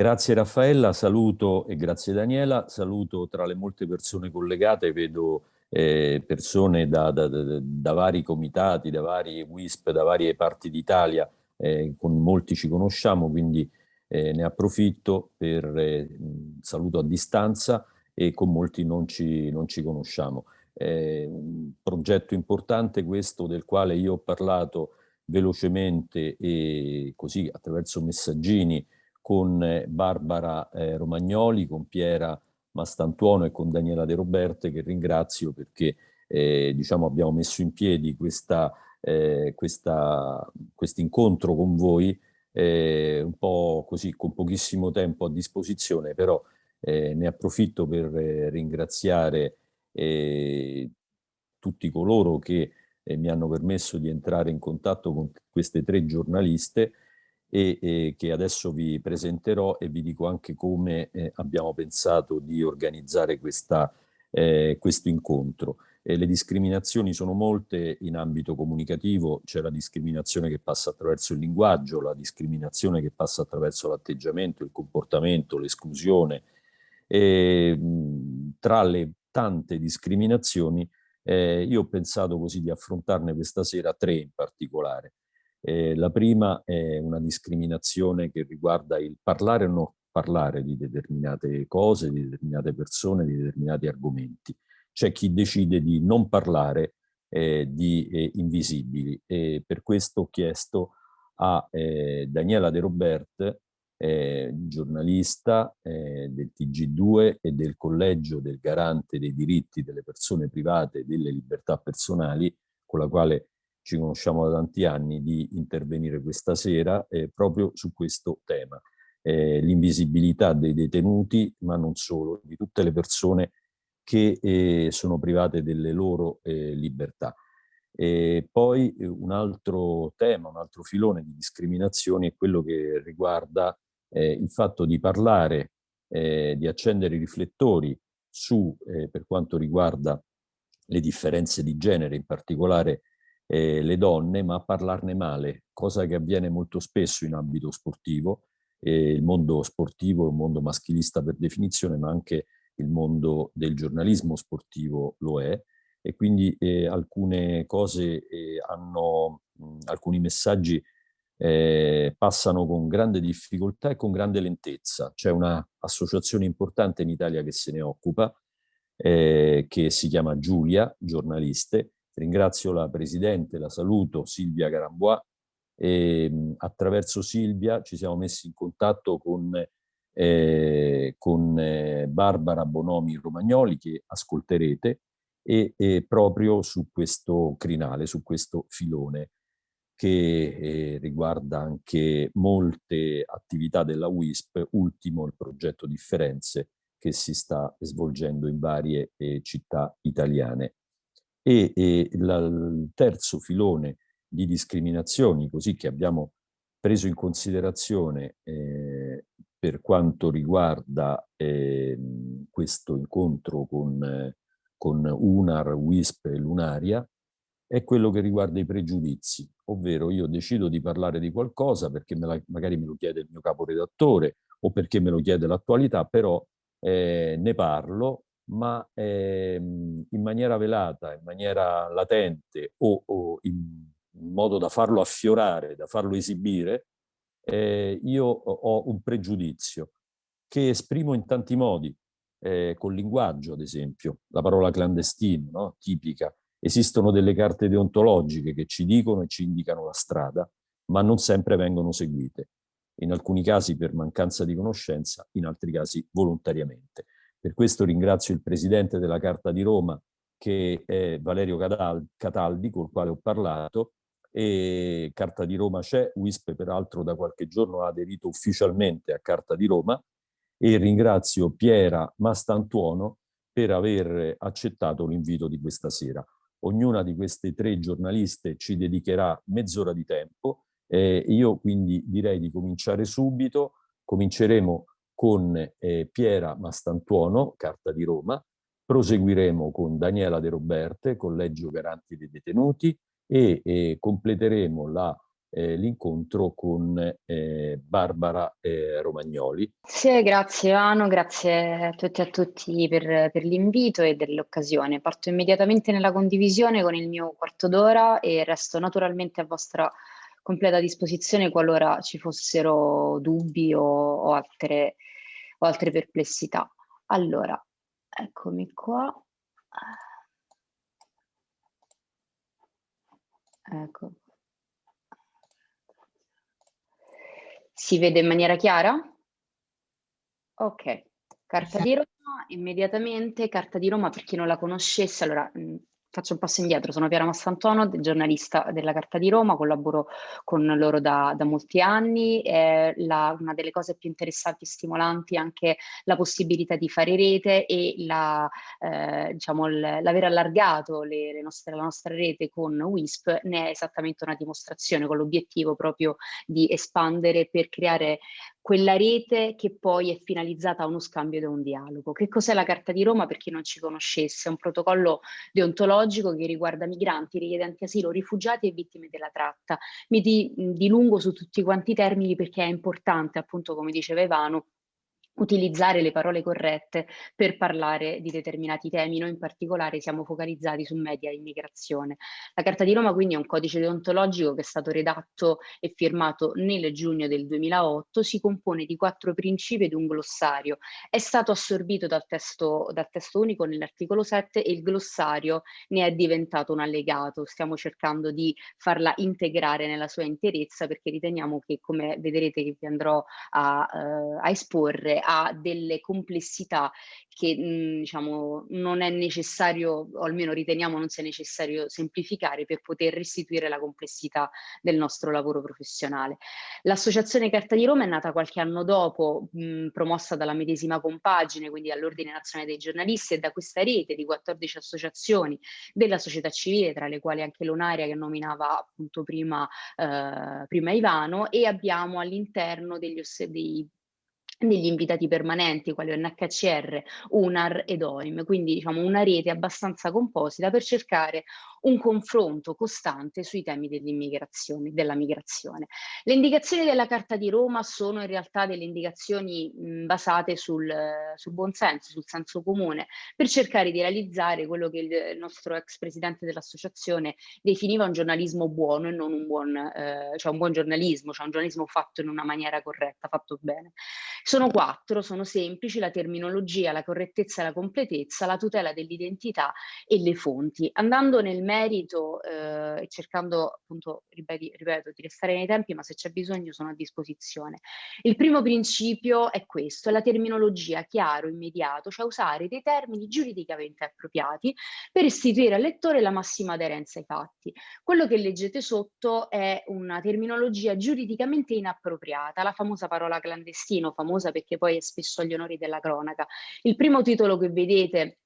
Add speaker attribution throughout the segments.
Speaker 1: Grazie Raffaella, saluto e grazie Daniela, saluto tra le molte persone collegate, vedo eh, persone da, da, da, da, vari comitati, da vari WISP, da varie parti d'Italia, eh, con molti ci conosciamo, quindi eh, ne approfitto per eh, saluto a distanza e con molti non ci, non ci conosciamo. È un progetto importante questo del quale io ho parlato velocemente e così attraverso messaggini con eh, Barbara eh, Romagnoli, con Piera Mastantuono e con Daniela De Roberte che ringrazio perché eh, diciamo, abbiamo messo in piedi questo eh, incontro con voi eh, un po' così con pochissimo tempo a disposizione però eh, ne approfitto per ringraziare tutti coloro che mi hanno permesso di entrare in contatto con queste tre giornaliste e, e, che adesso vi presenterò e vi dico anche come eh, abbiamo pensato di organizzare questa, eh, questo incontro. Eh, le discriminazioni sono molte in ambito comunicativo, c'è la discriminazione che passa attraverso il linguaggio, la discriminazione che passa attraverso l'atteggiamento, il comportamento, l'esclusione. Tra le tante discriminazioni eh, io ho pensato così di affrontarne questa sera tre in particolare. Eh, la prima è una discriminazione che riguarda il parlare o non parlare di determinate cose, di determinate persone, di determinati argomenti. C'è chi decide di non parlare eh, di eh, invisibili e per questo ho chiesto a eh, Daniela De Robert, eh, giornalista eh, del TG2 e del Collegio del Garante dei diritti delle persone private e delle libertà personali, con la quale ci conosciamo da tanti anni, di intervenire questa sera eh, proprio su questo tema. Eh, L'invisibilità dei detenuti, ma non solo, di tutte le persone che eh, sono private delle loro eh, libertà. E poi eh, un altro tema, un altro filone di discriminazioni è quello che riguarda eh, il fatto di parlare, di accendere i riflettori su, per quanto riguarda le differenze di genere, in particolare eh, le donne, ma a parlarne male, cosa che avviene molto spesso in ambito sportivo. Eh, il mondo sportivo è un mondo maschilista per definizione, ma anche il mondo del giornalismo sportivo lo è, e quindi eh, alcune cose eh, hanno, mh, alcuni messaggi eh, passano con grande difficoltà e con grande lentezza. C'è un'associazione importante in Italia che se ne occupa, eh, che si chiama Giulia, giornaliste, Ringrazio la Presidente, la saluto, Silvia Garambois, e attraverso Silvia ci siamo messi in contatto con, eh, con eh, Barbara Bonomi Romagnoli, che ascolterete, e, e, proprio su questo crinale, su questo filone che eh, riguarda anche molte attività della WISP, ultimo il progetto Differenze che si sta svolgendo in varie eh, città italiane e, e la, il terzo filone di discriminazioni, così che abbiamo preso in considerazione eh, per quanto riguarda eh, questo incontro con, con UNAR, WISP e Lunaria, è quello che riguarda i pregiudizi, ovvero io decido di parlare di qualcosa perché me la, magari me lo chiede il mio caporedattore o perché me lo chiede l'attualità, però eh, ne parlo ma ehm, in maniera velata, in maniera latente o, o in, modo da farlo affiorare, da farlo esibire, eh, io ho un pregiudizio che esprimo in tanti modi, eh, col linguaggio ad esempio, la parola clandestino, no? tipica. Esistono delle carte deontologiche che ci dicono e ci indicano la strada, ma non sempre vengono seguite. In alcuni casi per mancanza di conoscenza, in altri casi volontariamente. Per questo ringrazio il presidente della Carta di Roma, che è Valerio Cataldi, col quale ho parlato, e Carta di Roma c'è, WISP peraltro da qualche giorno ha aderito ufficialmente a Carta di Roma, e ringrazio Piera Mastantuono per aver accettato l'invito di questa sera. Ognuna di queste tre giornaliste ci dedicherà mezz'ora di tempo, eh, io quindi direi di cominciare subito, cominceremo con eh, Piera Mastantuono, Carta di Roma, proseguiremo con Daniela De Roberte, Collegio Garanti dei Detenuti e eh, completeremo la eh, l'incontro con eh, Barbara eh, Romagnoli.
Speaker 2: Sì, grazie Ivano, grazie a tutti e a tutti per, per l'invito e dell'occasione. Parto immediatamente nella condivisione con il mio quarto d'ora e resto naturalmente a vostra completa disposizione qualora ci fossero dubbi o, o, altre, o altre perplessità. Allora, eccomi qua. Ecco. Si vede in maniera chiara? Ok, carta di Roma, immediatamente, carta di Roma per chi non la conoscesse, allora faccio un passo indietro, sono Piera Massantono, giornalista della Carta di Roma, collaboro con loro da, da molti anni, è la, una delle cose più interessanti e stimolanti anche la possibilità di fare rete e la, eh, diciamo, l'aver allargato le, le nostre, la nostra rete con WISP ne è esattamente una dimostrazione con l'obiettivo proprio di espandere per creare quella rete che poi è finalizzata a uno scambio ed a un dialogo. Che cos'è la Carta di Roma per chi non ci conoscesse? È un protocollo deontologico che riguarda migranti, richiedenti asilo, rifugiati e vittime della tratta. Mi dilungo su tutti quanti i termini perché è importante, appunto come diceva Ivano, utilizzare le parole corrette per parlare di determinati temi. Noi in particolare siamo focalizzati su media e immigrazione. La Carta di Roma quindi è un codice deontologico che è stato redatto e firmato nel giugno del 2008, si compone di quattro principi ed un glossario. È stato assorbito dal testo, dal testo unico nell'articolo 7 e il glossario ne è diventato un allegato. Stiamo cercando di farla integrare nella sua interezza perché riteniamo che, come vedrete che vi andrò a, uh, a esporre, ha delle complessità che mh, mhmm, diciamo, non è necessario, o almeno riteniamo non sia necessario semplificare per poter restituire la complessità del nostro lavoro professionale. L'associazione Carta di Roma è nata qualche anno dopo, mh, promossa dalla medesima compagine, quindi dall'Ordine Nazionale dei Giornalisti e da questa rete di 14 associazioni della società civile, tra le quali anche l'Onaria che nominava appunto prima, eh, prima Ivano, e abbiamo all'interno dei degli invitati permanenti quali NHCR, UNAR ed OIM, quindi diciamo una rete abbastanza composita per cercare un confronto costante sui temi dell'immigrazione, della migrazione. Le indicazioni della Carta di Roma sono in realtà delle indicazioni mh, basate sul, sul buon senso, sul senso comune, per cercare di realizzare quello che il nostro ex presidente dell'associazione definiva un giornalismo buono e non un buon, eh, cioè un buon giornalismo, cioè un giornalismo fatto in una maniera corretta, fatto bene. Sono quattro, sono semplici, la terminologia, la correttezza e la completezza, la tutela dell'identità e le fonti. Andando nel merito eh, e cercando appunto, ripeti, ripeto, di restare nei tempi, ma se c'è bisogno sono a disposizione. Il primo principio è questo, è la terminologia chiaro, immediato, cioè usare dei termini giuridicamente appropriati per restituire al lettore la massima aderenza ai fatti. Quello che leggete sotto è una terminologia giuridicamente inappropriata, la famosa parola clandestino, famosa perché poi è spesso agli onori della cronaca. Il primo titolo che vedete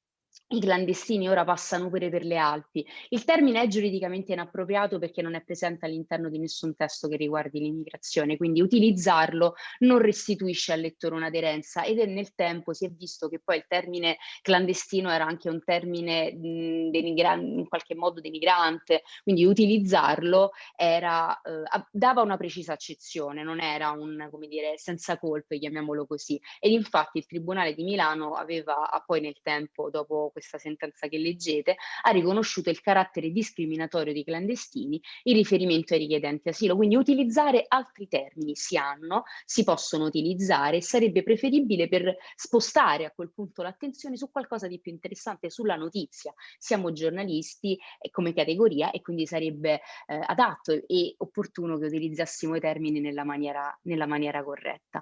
Speaker 2: i clandestini ora passano pure per le Alpi. Il termine è giuridicamente inappropriato perché non è presente all'interno di nessun testo che riguardi l'immigrazione, quindi utilizzarlo non restituisce al lettore un'aderenza ed è nel tempo si è visto che poi il termine clandestino era anche un termine in qualche modo denigrante, quindi utilizzarlo era, eh, dava una precisa accezione, non era un, come dire, senza colpe, chiamiamolo così. Ed infatti il Tribunale di Milano aveva poi nel tempo, dopo questa sentenza che leggete, ha riconosciuto il carattere discriminatorio dei clandestini in riferimento ai richiedenti asilo. Quindi utilizzare altri termini si hanno, si possono utilizzare, sarebbe preferibile per spostare a quel punto l'attenzione su qualcosa di più interessante, sulla notizia. Siamo giornalisti eh, come categoria e quindi sarebbe eh, adatto e opportuno che utilizzassimo i termini nella maniera, nella maniera corretta.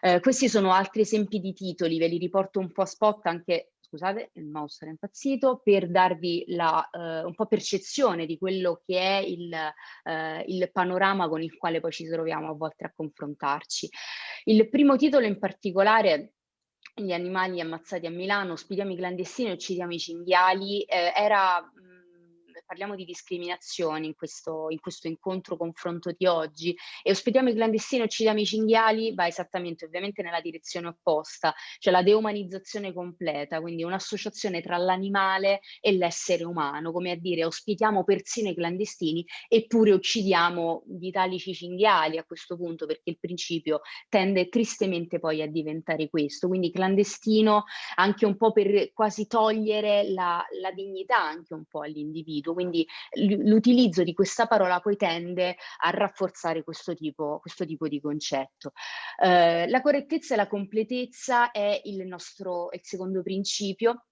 Speaker 2: Eh, questi sono altri esempi di titoli, ve li riporto un po' a spot anche scusate, il mouse era impazzito, per darvi la, eh, un po' percezione di quello che è il, eh, il, panorama con il quale poi ci troviamo a volte a confrontarci. Il primo titolo in particolare gli animali ammazzati a Milano, ospitiamo i clandestini, uccidiamo i cinghiali, eh, era parliamo di discriminazioni in questo, in questo incontro confronto di oggi. E ospitiamo i clandestini e uccidiamo i cinghiali, va esattamente ovviamente nella direzione opposta, cioè la deumanizzazione completa, quindi un'associazione tra l'animale e l'essere umano, come a dire ospitiamo persino i clandestini eppure uccidiamo gli italici cinghiali a questo punto perché il principio tende tristemente poi a diventare questo, quindi clandestino anche un po' per quasi togliere la, la dignità anche un po' all'individuo, quindi l'utilizzo di questa parola poi tende a rafforzare questo tipo, questo tipo di concetto. Eh, la correttezza e la completezza è il nostro il secondo principio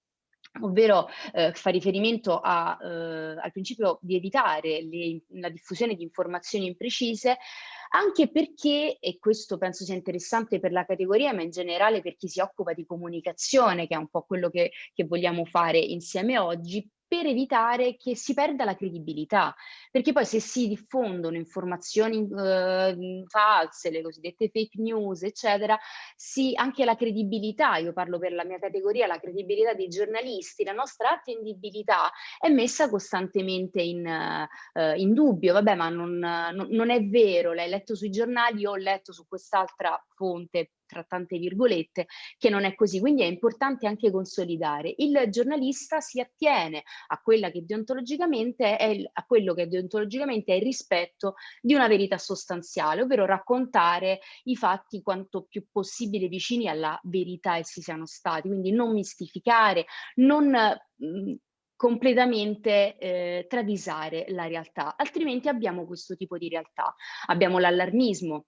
Speaker 2: ovvero eh, fa riferimento a, eh, al principio di evitare le, la diffusione di informazioni imprecise, anche perché, e questo penso sia interessante per la categoria, ma in generale per chi si occupa di comunicazione, che è un po' quello che, che vogliamo fare insieme oggi, per evitare che si perda la credibilità, perché poi se si diffondono informazioni eh, false, le cosiddette fake news, eccetera, si, anche la credibilità, io parlo per la mia categoria, la credibilità dei giornalisti, la nostra attendibilità è messa costantemente in, eh, in dubbio, vabbè ma non, non, non è vero, l'hai letto sui giornali, io ho letto su quest'altra fonte tra tante virgolette, che non è così. Quindi è importante anche consolidare. Il giornalista si attiene a, quella che deontologicamente è il, a quello che deontologicamente è il rispetto di una verità sostanziale, ovvero raccontare i fatti quanto più possibile vicini alla verità essi siano stati, quindi non mistificare, non mh, completamente eh, travisare la realtà, altrimenti abbiamo questo tipo di realtà. Abbiamo l'allarmismo,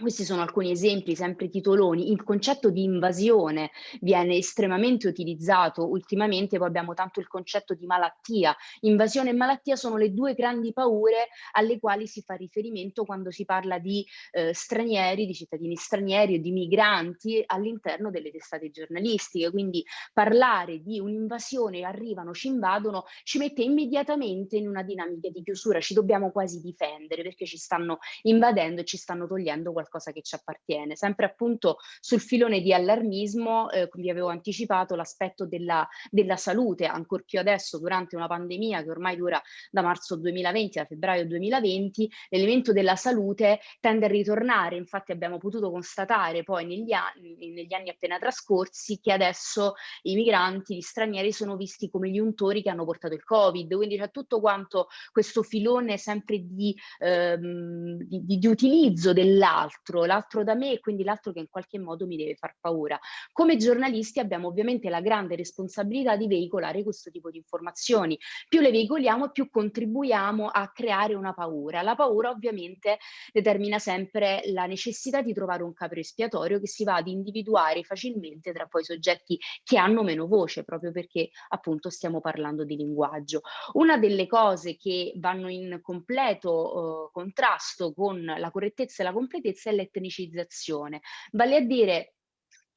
Speaker 2: questi sono alcuni esempi, sempre titoloni. Il concetto di invasione viene estremamente utilizzato ultimamente, poi abbiamo tanto il concetto di malattia. Invasione e malattia sono le due grandi paure alle quali si fa riferimento quando si parla di eh, stranieri, di cittadini stranieri o di migranti all'interno delle testate giornalistiche. Quindi parlare di un'invasione, arrivano, ci invadono, ci mette immediatamente in una dinamica di chiusura, ci dobbiamo quasi difendere perché ci stanno invadendo e ci stanno togliendo qualcosa che ci appartiene. Sempre appunto sul filone di allarmismo, eh, vi avevo anticipato l'aspetto della, della salute, ancor più adesso durante una pandemia che ormai dura da marzo 2020 a febbraio 2020, l'elemento della salute tende a ritornare, infatti abbiamo potuto constatare poi negli anni, negli anni appena trascorsi che adesso i migranti, gli stranieri sono visti come gli untori che hanno portato il Covid, quindi c'è tutto quanto questo filone sempre di, ehm, di, di, di utilizzo dell'altro l'altro, l'altro da me e quindi l'altro che in qualche modo mi deve far paura. Come giornalisti abbiamo ovviamente la grande responsabilità di veicolare questo tipo di informazioni. Più le veicoliamo, più contribuiamo a creare una paura. La paura ovviamente determina sempre la necessità di trovare un capro espiatorio che si va ad individuare facilmente tra poi soggetti che hanno meno voce, proprio perché appunto stiamo parlando di linguaggio. Una delle cose che vanno in completo eh, contrasto con la correttezza e la completezza è l'etnicizzazione, vale a dire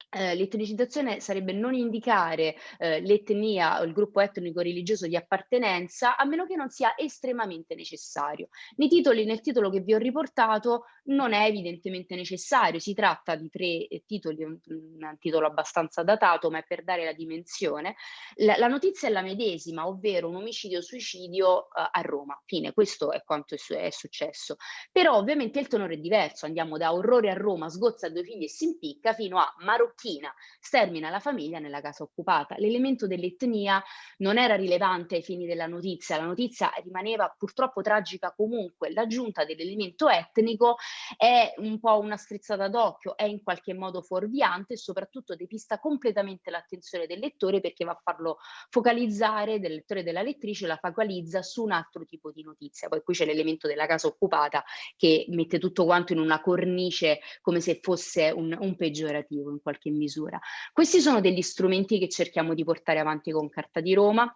Speaker 2: eh, l'etnicizzazione sarebbe non indicare eh, l'etnia o il gruppo etnico-religioso di appartenenza a meno che non sia estremamente necessario. Nei titoli, nel titolo che vi ho riportato non è evidentemente necessario, si tratta di tre eh, titoli, un, un, titolo abbastanza datato ma è per dare la dimensione. La, la notizia è la medesima, ovvero un omicidio-suicidio eh, a Roma, fine, questo è quanto è, è, successo. Però ovviamente il tenore è diverso, andiamo da orrore a Roma, sgozza due figli e si impicca fino a marocchino macchina, stermina la famiglia nella casa occupata. L'elemento dell'etnia non era rilevante ai fini della notizia, la notizia rimaneva purtroppo tragica comunque. L'aggiunta dell'elemento etnico è un po' una strizzata d'occhio, è in qualche modo fuorviante e soprattutto depista completamente l'attenzione del lettore perché va a farlo focalizzare, del lettore e della lettrice, la focalizza su un altro tipo di notizia. Poi qui c'è l'elemento della casa occupata che mette tutto quanto in una cornice come se fosse un, un peggiorativo in qualche qualche misura. Questi sono degli strumenti che cerchiamo di portare avanti con Carta di Roma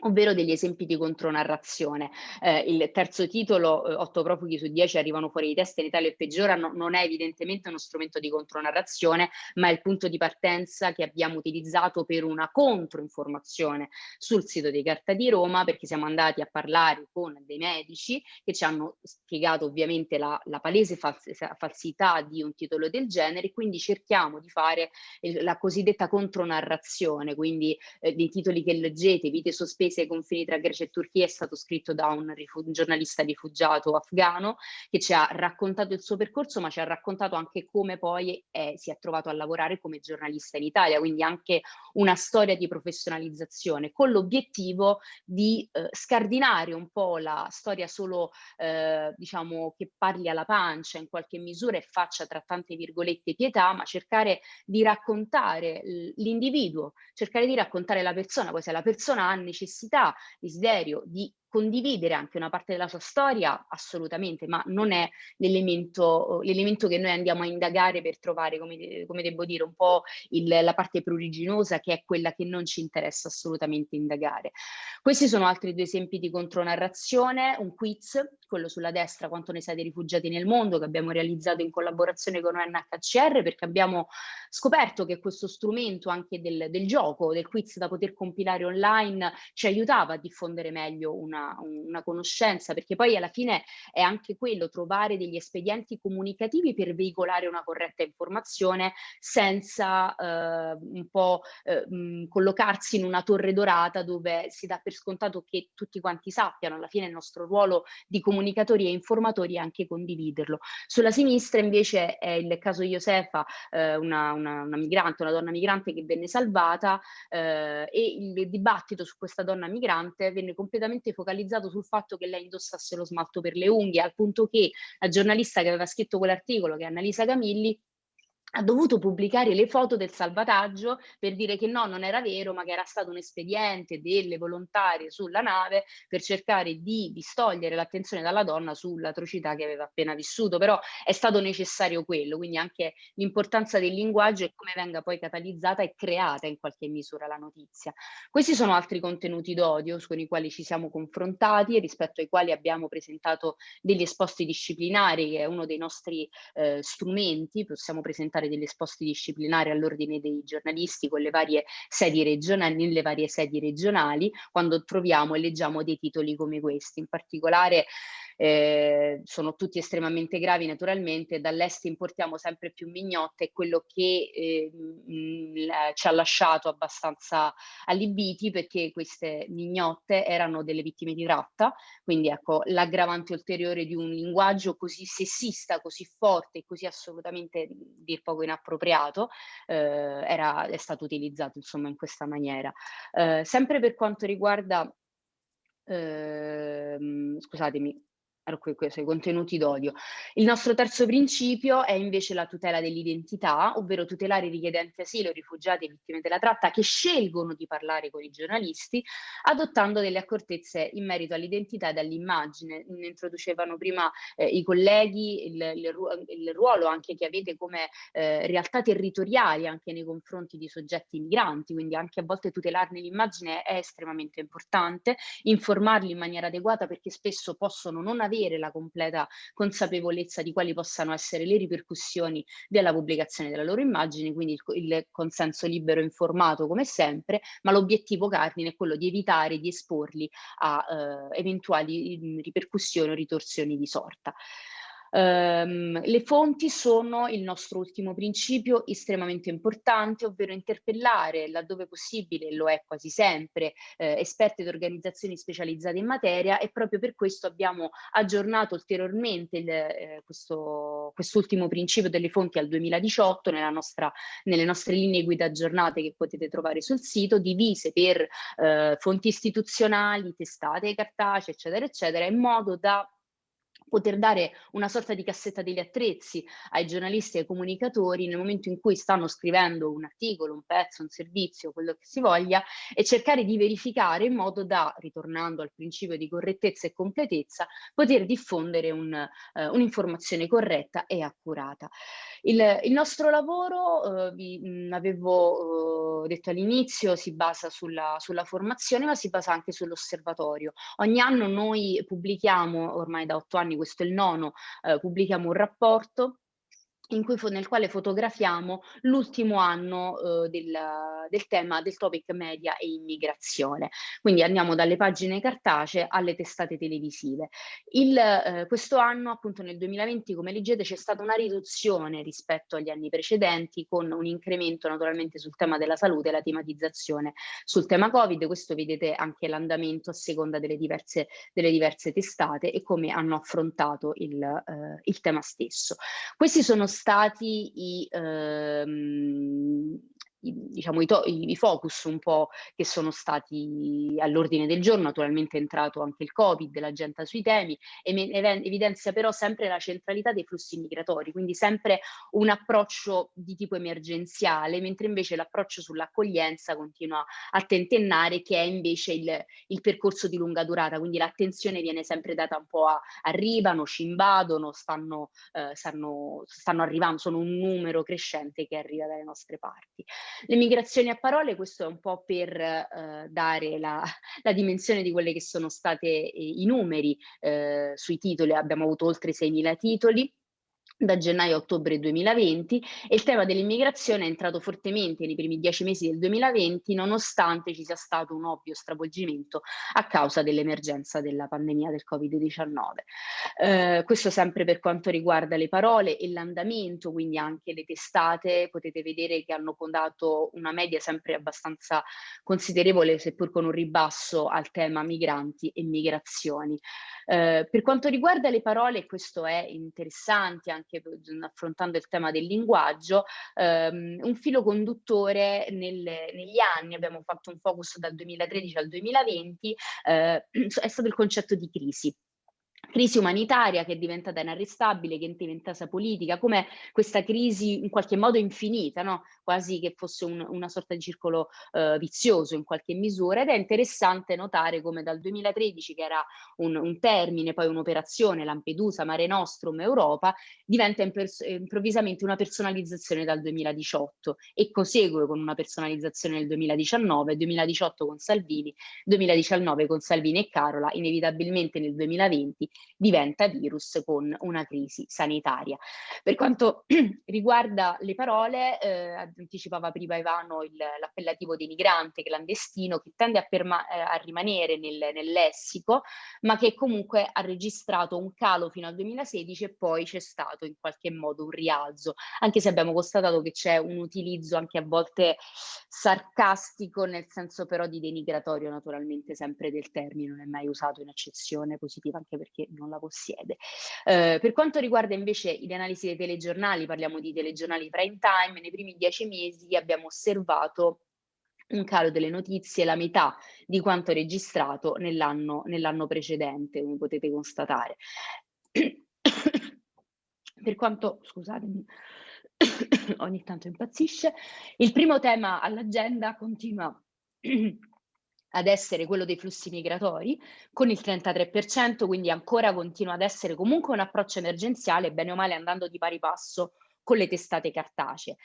Speaker 2: ovvero degli esempi di contronarrazione. Eh, il terzo titolo, eh, 8 profughi su 10 arrivano fuori di testa in Italia e peggiorano, non è evidentemente uno strumento di contronarrazione, ma è il punto di partenza che abbiamo utilizzato per una controinformazione sul sito di Carta di Roma, perché siamo andati a parlare con dei medici che ci hanno spiegato ovviamente la, la palese fals falsità di un titolo del genere, quindi cerchiamo di fare la cosiddetta contronarrazione, quindi eh, dei titoli che leggete, vite sospese, attese ai confini tra Grecia e Turchia è stato scritto da un, un giornalista rifugiato afghano che ci ha raccontato il suo percorso, ma ci ha raccontato anche come poi è, si è trovato a lavorare come giornalista in Italia, quindi anche una storia di professionalizzazione, con l'obiettivo di eh, scardinare un po' la storia solo, eh, diciamo, che parli alla pancia in qualche misura e faccia tra tante virgolette pietà, ma cercare di raccontare l'individuo, cercare di raccontare la persona, poi se la persona ha necessità, desiderio di condividere anche una parte della sua storia, assolutamente, ma non è l'elemento, che noi andiamo a indagare per trovare, come, come devo dire, un po' il, la parte pruriginosa che è quella che non ci interessa assolutamente indagare. Questi sono altri due esempi di contronarrazione, un quiz, quello sulla destra, quanto ne sai dei rifugiati nel mondo, che abbiamo realizzato in collaborazione con UNHCR, perché abbiamo scoperto che questo strumento anche del, del gioco, del quiz da poter compilare online, ci aiutava a diffondere meglio una una, conoscenza, perché poi alla fine è anche quello, trovare degli espedienti comunicativi per veicolare una corretta informazione senza eh, un po' eh, mh, collocarsi in una torre dorata dove si dà per scontato che tutti quanti sappiano, alla fine il nostro ruolo di comunicatori e informatori è anche condividerlo. Sulla sinistra invece è il caso Josefa, eh, una, una, una, migrante, una donna migrante che venne salvata eh, e il dibattito su questa donna migrante venne completamente focalizzato focalizzato sul fatto che lei indossasse lo smalto per le unghie, al punto che la giornalista che aveva scritto quell'articolo, che è Annalisa Camilli, ha dovuto pubblicare le foto del salvataggio per dire che no, non era vero, ma che era stato un espediente delle volontarie sulla nave per cercare di distogliere l'attenzione dalla donna sull'atrocità che aveva appena vissuto, però è stato necessario quello, quindi anche l'importanza del linguaggio e come venga poi catalizzata e creata in qualche misura la notizia. Questi sono altri contenuti d'odio con i quali ci siamo confrontati e rispetto ai quali abbiamo presentato degli esposti disciplinari, che è uno dei nostri eh, strumenti, possiamo presentare presentare degli esposti disciplinari all'ordine dei giornalisti con le varie sedi regionali, nelle varie sedi regionali, quando troviamo e leggiamo dei titoli come questi. In particolare eh, sono tutti estremamente gravi naturalmente, dall'est importiamo sempre più mignotte e quello che eh, mh, ci ha lasciato abbastanza allibiti perché queste mignotte erano delle vittime di tratta, quindi ecco l'aggravante ulteriore di un linguaggio così sessista, così forte e così assolutamente dir poco inappropriato eh, era, è stato utilizzato insomma in questa maniera. Eh, sempre per quanto riguarda ehm, scusatemi, i contenuti d'odio. Il nostro terzo principio è invece la tutela dell'identità, ovvero tutelare i richiedenti asilo, rifugiati e vittime della tratta che scelgono di parlare con i giornalisti, adottando delle accortezze in merito all'identità e all'immagine. Ne introducevano prima eh, i colleghi il, il, il, ruolo anche che avete come eh, realtà territoriali anche nei confronti di soggetti migranti, quindi anche a volte tutelarne l'immagine è estremamente importante, informarli in maniera adeguata perché spesso possono non avere avere la completa consapevolezza di quali possano essere le ripercussioni della pubblicazione della loro immagine, quindi il, il consenso libero informato come sempre, ma l'obiettivo cardine è quello di evitare di esporli a eh, eventuali ripercussioni o ritorsioni di sorta. Um, le fonti sono il nostro ultimo principio estremamente importante, ovvero interpellare laddove possibile, lo è quasi sempre, eh, esperti ed organizzazioni specializzate in materia e proprio per questo abbiamo aggiornato ulteriormente il, eh, questo, quest'ultimo principio delle fonti al 2018 nella nostra, nelle nostre linee guida aggiornate che potete trovare sul sito, divise per eh, fonti istituzionali, testate cartacee, eccetera, eccetera, in modo da poter dare una sorta di cassetta degli attrezzi ai giornalisti e ai comunicatori nel momento in cui stanno scrivendo un articolo, un pezzo, un servizio, quello che si voglia, e cercare di verificare in modo da, ritornando al principio di correttezza e completezza, poter diffondere un'informazione un corretta e accurata. Il, il nostro lavoro, eh, vi mh, avevo eh, detto all'inizio, si basa sulla, sulla formazione, ma si basa anche sull'osservatorio. Ogni anno noi pubblichiamo, ormai da otto anni, questo è il nono, eh, pubblichiamo un rapporto cui, nel quale fotografiamo l'ultimo anno eh, del, del, tema del topic media e immigrazione. Quindi andiamo dalle pagine cartacee alle testate televisive. Il, eh, questo anno, appunto nel 2020, come leggete, c'è stata una riduzione rispetto agli anni precedenti, con un incremento naturalmente sul tema della salute e la tematizzazione sul tema Covid. Questo vedete anche l'andamento a seconda delle diverse, delle diverse testate e come hanno affrontato il, eh, il tema stesso. Questi sono stati i, ehm, diciamo, i, i, focus un po' che sono stati all'ordine del giorno, naturalmente è entrato anche il Covid, l'agenda sui temi, evidenzia però sempre la centralità dei flussi migratori, quindi sempre un approccio di tipo emergenziale, mentre invece l'approccio sull'accoglienza continua a tentennare che è invece il, il, percorso di lunga durata, quindi l'attenzione viene sempre data un po' a arrivano, ci invadono, stanno, eh, stanno, stanno arrivando, sono un numero crescente che arriva dalle nostre parti. Le migrazioni a parole, questo è un po' per eh, dare la, la, dimensione di quelle che sono state eh, i numeri eh, sui titoli, abbiamo avuto oltre 6.000 titoli, da gennaio a ottobre 2020 e il tema dell'immigrazione è entrato fortemente nei primi dieci mesi del 2020 nonostante ci sia stato un ovvio stravolgimento a causa dell'emergenza della pandemia del Covid-19. Eh, questo sempre per quanto riguarda le parole e l'andamento, quindi anche le testate, potete vedere che hanno dato una media sempre abbastanza considerevole, seppur con un ribasso al tema migranti e migrazioni. Eh, per quanto riguarda le parole, questo è interessante anche affrontando il tema del linguaggio, ehm, un filo conduttore nel, negli anni, abbiamo fatto un focus dal 2013 al 2020, eh, è stato il concetto di crisi crisi umanitaria che è diventata inarrestabile, che è diventata politica, come questa crisi in qualche modo infinita, no? quasi che fosse un, una sorta di circolo eh, vizioso in qualche misura ed è interessante notare come dal 2013 che era un, un termine, poi un'operazione Lampedusa, Mare Nostrum, Europa, diventa improvvisamente una personalizzazione dal 2018 e prosegue con una personalizzazione nel 2019, 2018 con Salvini, 2019 con Salvini e Carola, inevitabilmente nel 2020 diventa virus con una crisi sanitaria. Per quanto riguarda le parole, eh, anticipava prima Ivano l'appellativo denigrante, clandestino, che tende a, eh, a rimanere nel, nel, lessico, ma che comunque ha registrato un calo fino al 2016 e poi c'è stato in qualche modo un rialzo, anche se abbiamo constatato che c'è un utilizzo anche a volte sarcastico, nel senso però di denigratorio naturalmente sempre del termine, non è mai usato in accezione positiva, anche perché non la possiede. Eh, per quanto riguarda invece le analisi dei telegiornali, parliamo di telegiornali prime time, nei primi dieci mesi abbiamo osservato un calo delle notizie, la metà di quanto registrato nell'anno nell precedente, come potete constatare. per quanto, scusatemi, ogni tanto impazzisce, il primo tema all'agenda continua ad essere quello dei flussi migratori con il 33%, quindi ancora continua ad essere comunque un approccio emergenziale, bene o male andando di pari passo con le testate cartacee.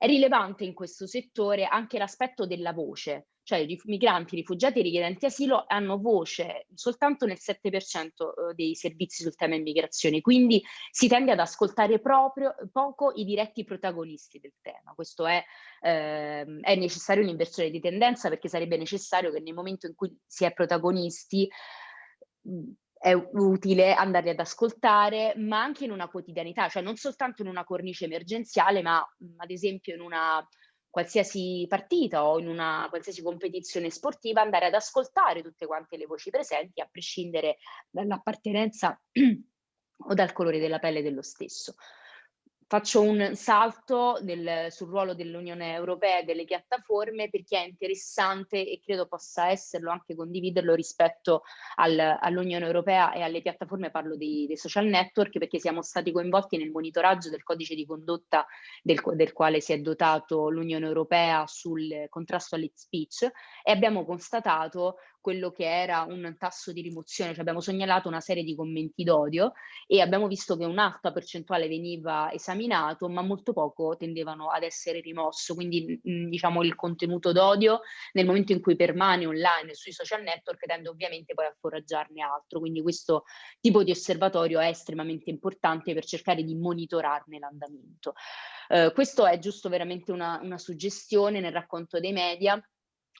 Speaker 2: È rilevante in questo settore anche l'aspetto della voce, cioè i migranti, rifugiati e richiedenti asilo hanno voce soltanto nel 7% eh, dei servizi sul tema immigrazione, quindi si tende ad ascoltare proprio poco i diretti protagonisti del tema. Questo è, eh, è necessario un'inversione di tendenza perché sarebbe necessario che nel momento in cui si è protagonisti è utile andare ad ascoltare, ma anche in una quotidianità, cioè non soltanto in una cornice emergenziale, ma ad esempio in una qualsiasi partita o in una qualsiasi competizione sportiva, andare ad ascoltare tutte quante le voci presenti, a prescindere dall'appartenenza o dal colore della pelle dello stesso. Faccio un salto nel, sul ruolo dell'Unione Europea e delle piattaforme perché è interessante e credo possa esserlo anche condividerlo rispetto al, all'Unione Europea e alle piattaforme, parlo dei, dei, social network perché siamo stati coinvolti nel monitoraggio del codice di condotta del, del quale si è dotato l'Unione Europea sul contrasto all'hate speech e abbiamo constatato quello che era un tasso di rimozione, cioè abbiamo segnalato una serie di commenti d'odio e abbiamo visto che un'alta percentuale veniva esaminato, ma molto poco tendevano ad essere rimosso, quindi mh, diciamo il contenuto d'odio nel momento in cui permane online sui social network tende ovviamente poi a foraggiarne altro, quindi questo tipo di osservatorio è estremamente importante per cercare di monitorarne l'andamento. Eh, questo è giusto veramente una, una suggestione nel racconto dei media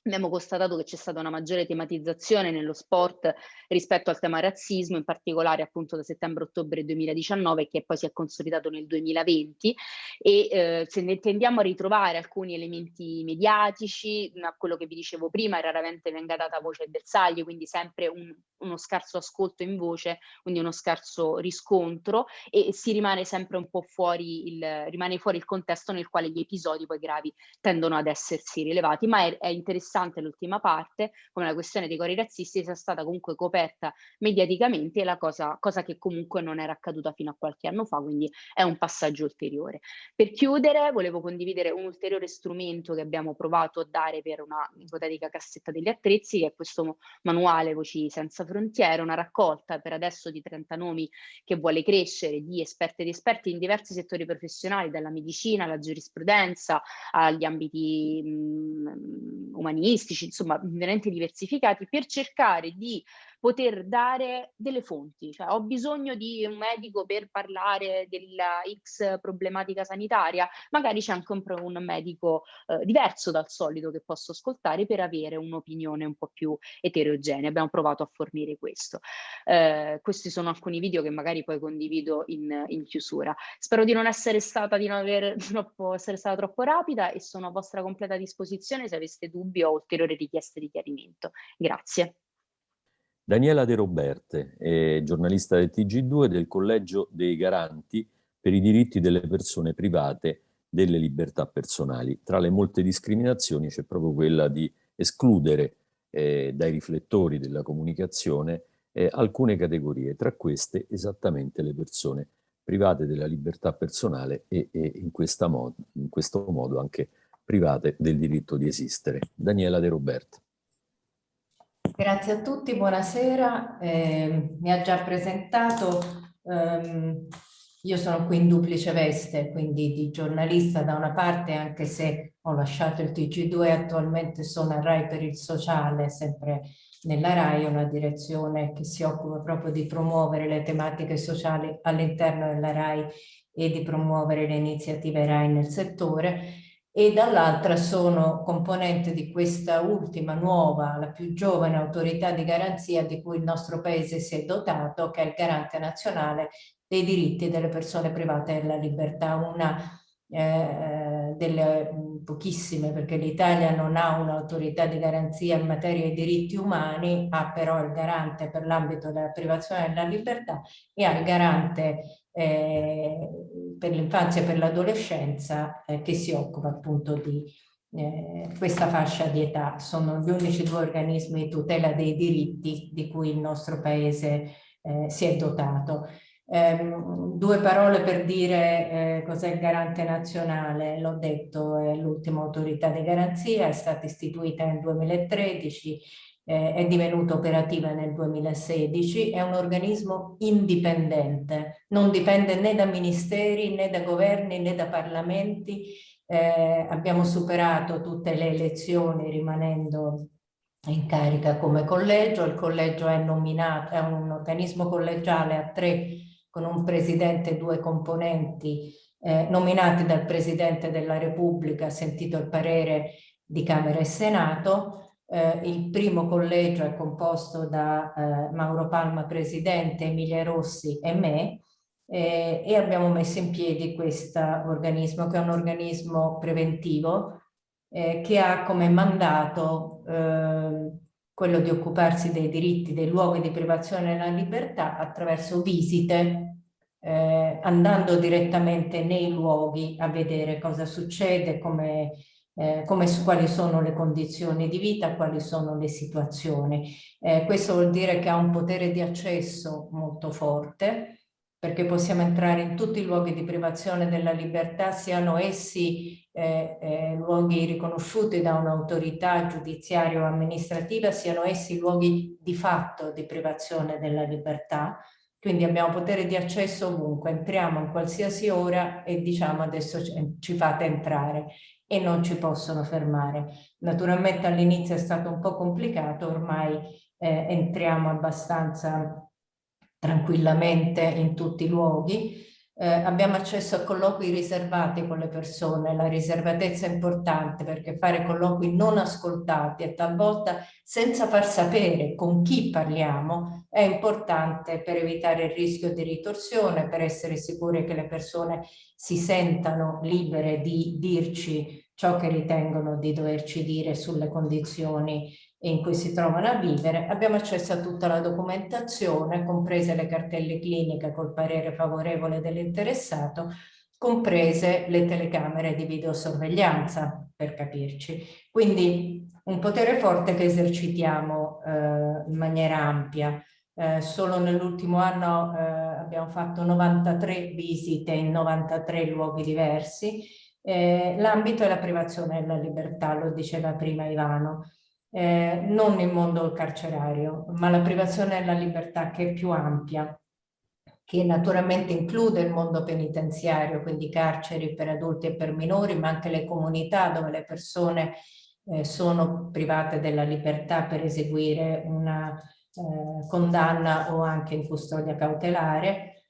Speaker 2: Abbiamo constatato che c'è stata una maggiore tematizzazione nello sport rispetto al tema razzismo, in particolare appunto da settembre-ottobre 2019 che poi si è consolidato nel 2020 e eh, se ne tendiamo a ritrovare alcuni elementi mediatici, a quello che vi dicevo prima, raramente venga data voce al bersaglio, quindi sempre un, uno scarso ascolto in voce, quindi uno scarso riscontro e si rimane sempre un po' fuori il, rimane fuori il contesto nel quale gli episodi poi gravi tendono ad essersi rilevati, ma è, è interessante interessante l'ultima parte, come la questione dei cori razzisti sia stata comunque coperta mediaticamente, la cosa, cosa che comunque non era accaduta fino a qualche anno fa, quindi è un passaggio ulteriore. Per chiudere, volevo condividere un ulteriore strumento che abbiamo provato a dare per una ipotetica cassetta degli attrezzi, che è questo manuale Voci Senza Frontiere, una raccolta per adesso di 30 nomi che vuole crescere di esperti ed esperti in diversi settori professionali, dalla medicina alla giurisprudenza, agli ambiti mh, umanistici, umanistici, insomma veramente diversificati, per cercare di poter dare delle fonti, cioè ho bisogno di un medico per parlare della X problematica sanitaria, magari c'è anche un, un medico eh, diverso dal solito che posso ascoltare per avere un'opinione un po' più eterogenea. Abbiamo provato a fornire questo. Eh, questi sono alcuni video che magari poi condivido in, in chiusura. Spero di non essere stata, di non aver troppo, essere stata troppo rapida e sono a vostra completa disposizione se aveste dubbi o ulteriori richieste di chiarimento. Grazie.
Speaker 1: Daniela De Roberte è giornalista del TG2 del Collegio dei Garanti per i diritti delle persone private delle libertà personali. Tra le molte discriminazioni c'è proprio quella di escludere eh, dai riflettori della comunicazione eh, alcune categorie, tra queste esattamente le persone private della libertà personale e, e in, in questo modo anche private del diritto di esistere. Daniela De Roberte.
Speaker 3: Grazie a tutti, buonasera. Eh, mi ha già presentato, ehm, io sono qui in duplice veste, quindi di giornalista da una parte, anche se ho lasciato il TG2, attualmente sono a RAI per il sociale, sempre nella RAI, una direzione che si occupa proprio di promuovere le tematiche sociali all'interno della RAI e di promuovere le iniziative RAI nel settore e dall'altra sono componente di questa ultima nuova, la più giovane autorità di garanzia di cui il nostro paese si è dotato, che è il garante nazionale dei diritti delle persone private della libertà, una eh, delle pochissime, perché l'Italia non ha un'autorità di garanzia in materia di diritti umani, ha però il garante per l'ambito della privazione della libertà e ha il garante eh, per l'infanzia e per l'adolescenza eh, che si occupa appunto di eh, questa fascia di età. Sono gli unici due organismi di tutela dei diritti di cui il nostro paese eh, si è dotato. Um, due parole per dire eh, cos'è il garante nazionale, l'ho detto, è l'ultima autorità di garanzia, è stata istituita nel 2013, eh, è divenuta operativa nel 2016, è un organismo indipendente, non dipende né da ministeri né da governi né da parlamenti, eh, abbiamo superato tutte le elezioni rimanendo in carica come collegio, il collegio è nominato, è un organismo collegiale a tre con un presidente e due componenti eh, nominati dal Presidente della Repubblica, sentito il parere di Camera e Senato, eh, il primo collegio è composto da eh, Mauro Palma, presidente, Emilia Rossi e me eh, e abbiamo messo in piedi questo organismo che è un organismo preventivo eh, che ha come mandato eh, quello di occuparsi dei diritti, dei luoghi di privazione della libertà attraverso visite eh, andando direttamente nei luoghi a vedere cosa succede, come eh, come, quali sono le condizioni di vita, quali sono le situazioni. Eh, questo vuol dire che ha un potere di accesso molto forte perché possiamo entrare in tutti i luoghi di privazione della libertà, siano essi eh, eh, luoghi riconosciuti da un'autorità giudiziaria o amministrativa, siano essi luoghi di fatto di privazione della libertà. Quindi abbiamo potere di accesso ovunque, entriamo in qualsiasi ora e diciamo adesso ci fate entrare e non ci possono fermare. Naturalmente all'inizio è stato un po' complicato, ormai eh, entriamo abbastanza tranquillamente in tutti i luoghi. Eh, abbiamo accesso a colloqui riservati con le persone, la riservatezza è importante perché fare colloqui non ascoltati e talvolta senza far sapere con chi parliamo è importante per evitare il rischio di ritorsione, per essere sicuri che le persone si sentano libere di dirci ciò che ritengono di doverci dire sulle condizioni in cui si trovano a vivere, abbiamo accesso a tutta la documentazione, comprese le cartelle cliniche col parere favorevole dell'interessato, comprese le telecamere di videosorveglianza, per capirci. Quindi un potere forte che esercitiamo eh, in maniera ampia. Eh, solo nell'ultimo anno eh, abbiamo fatto 93 visite in 93 luoghi diversi. Eh, l'ambito è la privazione della libertà, lo diceva prima Ivano eh, non il mondo carcerario, ma la privazione della libertà che è più ampia, che naturalmente include il mondo penitenziario, quindi carceri per adulti e per minori, ma anche le comunità dove le persone eh, sono private della libertà per eseguire una eh, condanna o anche in custodia cautelare,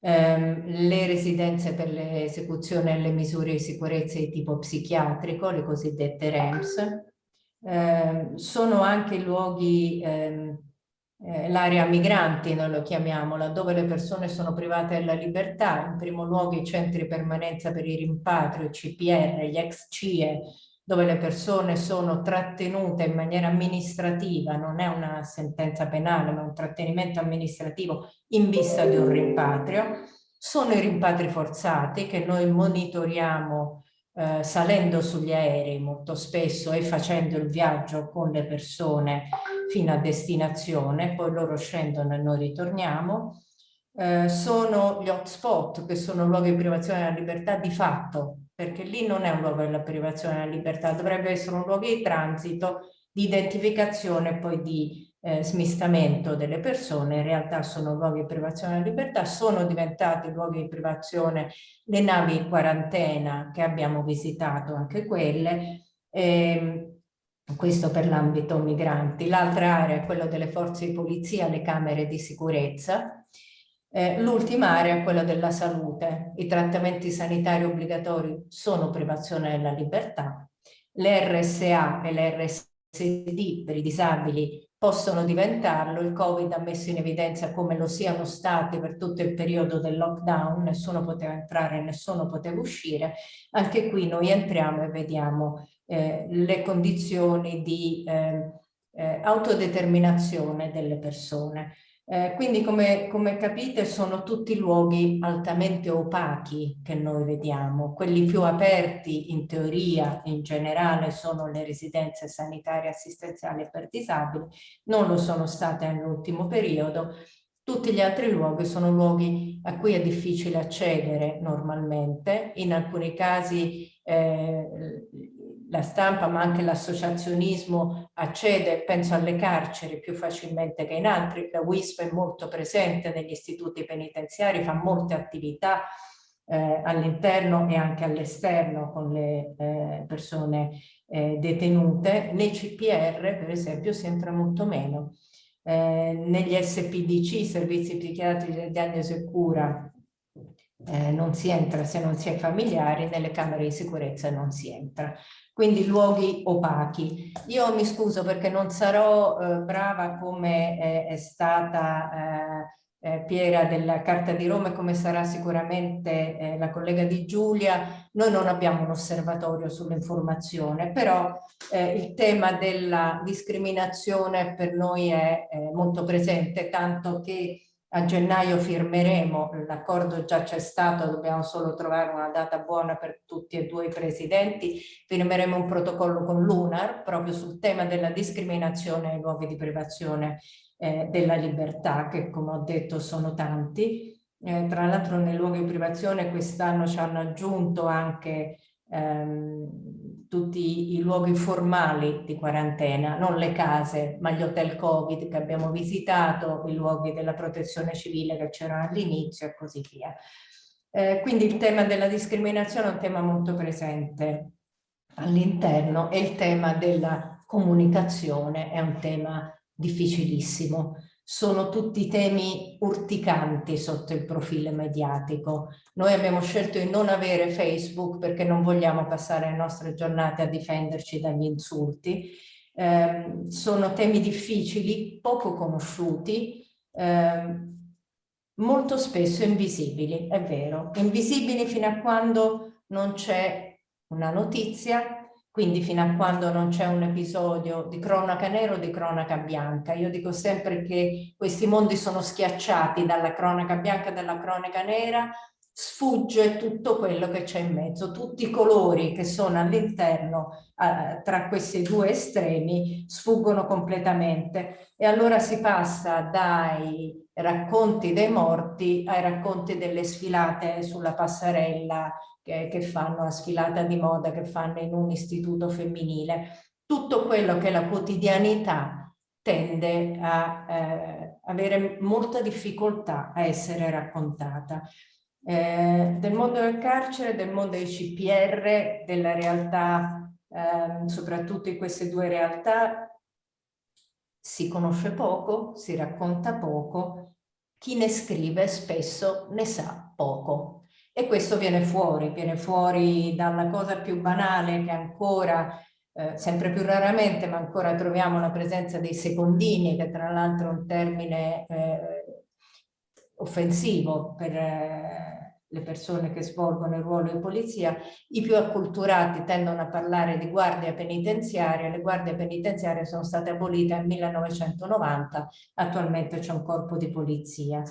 Speaker 3: ehm, le residenze per l'esecuzione delle misure di sicurezza di tipo psichiatrico, le cosiddette REMS, eh, sono anche luoghi, ehm, eh, l'area migranti noi lo chiamiamo, laddove le persone sono private della libertà, in primo luogo i centri permanenza per i rimpatri, i CPR, gli ex CIE, dove le persone sono trattenute in maniera amministrativa, non è una sentenza penale, ma un trattenimento amministrativo in vista di un rimpatrio. Sono i rimpatri forzati che noi monitoriamo eh, salendo sugli aerei molto spesso e facendo il viaggio con le persone fino a destinazione, poi loro scendono e noi ritorniamo. Eh, sono gli hotspot, che sono luoghi di privazione della libertà di fatto, perché lì non è un luogo della privazione della libertà, dovrebbe essere un luogo di transito, di identificazione e poi di eh, smistamento delle persone, in realtà sono luoghi di privazione della libertà, sono diventati luoghi di privazione le navi in quarantena che abbiamo visitato, anche quelle, eh, questo per l'ambito migranti. L'altra area è quella delle forze di polizia, le camere di sicurezza. Eh, L'ultima area è quella della salute. I trattamenti sanitari obbligatori sono privazione della libertà. Le RSA e le RSD per i disabili possono diventarlo. Il Covid ha messo in evidenza come lo siano stati per tutto il periodo del lockdown, nessuno poteva entrare, nessuno poteva uscire. Anche qui noi entriamo e vediamo eh, le condizioni di eh, eh, autodeterminazione delle persone. Eh, quindi come, come, capite sono tutti luoghi altamente opachi che noi vediamo. Quelli più aperti in teoria in generale sono le residenze sanitarie assistenziali per disabili, non lo sono state nell'ultimo periodo. Tutti gli altri luoghi sono luoghi a cui è difficile accedere normalmente, in alcuni casi eh, la stampa ma anche l'associazionismo accede, penso alle carceri più facilmente che in altri, la WISP è molto presente negli istituti penitenziari, fa molte attività eh, all'interno e anche all'esterno con le eh, persone eh, detenute, nei CPR per esempio si entra molto meno. Eh, negli SPDC, servizi psichiatrici di diagnosi e cura, eh, non si entra se non si è familiari, nelle camere di sicurezza non si entra quindi luoghi opachi. Io mi scuso perché non sarò eh, brava come è, è stata eh, eh, Piera della Carta di Roma e come sarà sicuramente eh, la collega di Giulia. Noi non abbiamo un osservatorio sull'informazione, però eh, il tema della discriminazione per noi è molto presente, tanto che a gennaio firmeremo, l'accordo già c'è stato, dobbiamo solo trovare una data buona per tutti e due i presidenti, firmeremo un protocollo con l'UNAR proprio sul tema della discriminazione ai luoghi di privazione eh, della libertà, che come ho detto sono tanti, Eh, tra l'altro nei luoghi di privazione quest'anno ci hanno aggiunto anche ehm, tutti i luoghi formali di quarantena, non le case, ma gli hotel Covid che abbiamo visitato, i luoghi della protezione civile che c'erano all'inizio e così via. Eh, quindi il tema della discriminazione è un tema molto presente all'interno e il tema della comunicazione è un tema difficilissimo. Sono tutti temi urticanti sotto il profilo mediatico. Noi abbiamo scelto di non avere Facebook perché non vogliamo passare le nostre giornate a difenderci dagli insulti. Eh, sono temi difficili, poco conosciuti, eh, molto spesso invisibili, è vero. Invisibili fino a quando non c'è una notizia quindi fino a quando non c'è un episodio di cronaca nera o di cronaca bianca. Io dico sempre che questi mondi sono schiacciati dalla cronaca bianca e dalla cronaca nera, sfugge tutto quello che c'è in mezzo, tutti i colori che sono all'interno eh, tra questi due estremi sfuggono completamente e allora si passa dai racconti dei morti ai racconti delle sfilate sulla passerella che, che fanno la sfilata di moda, che fanno in un istituto femminile. Tutto quello che la quotidianità tende a eh, avere molta difficoltà a essere raccontata. Eh, del mondo del carcere, del mondo dei CPR, della realtà, eh, soprattutto in queste due realtà, si conosce poco, si racconta poco, chi ne scrive spesso ne sa poco. E questo viene fuori, viene fuori dalla cosa più banale che ancora, eh, sempre più raramente, ma ancora troviamo la presenza dei secondini, che tra l'altro è un termine eh, offensivo per eh, le persone che svolgono il ruolo di polizia. I più acculturati tendono a parlare di guardia penitenziaria, le guardie penitenziarie sono state abolite nel 1990, attualmente c'è un corpo di polizia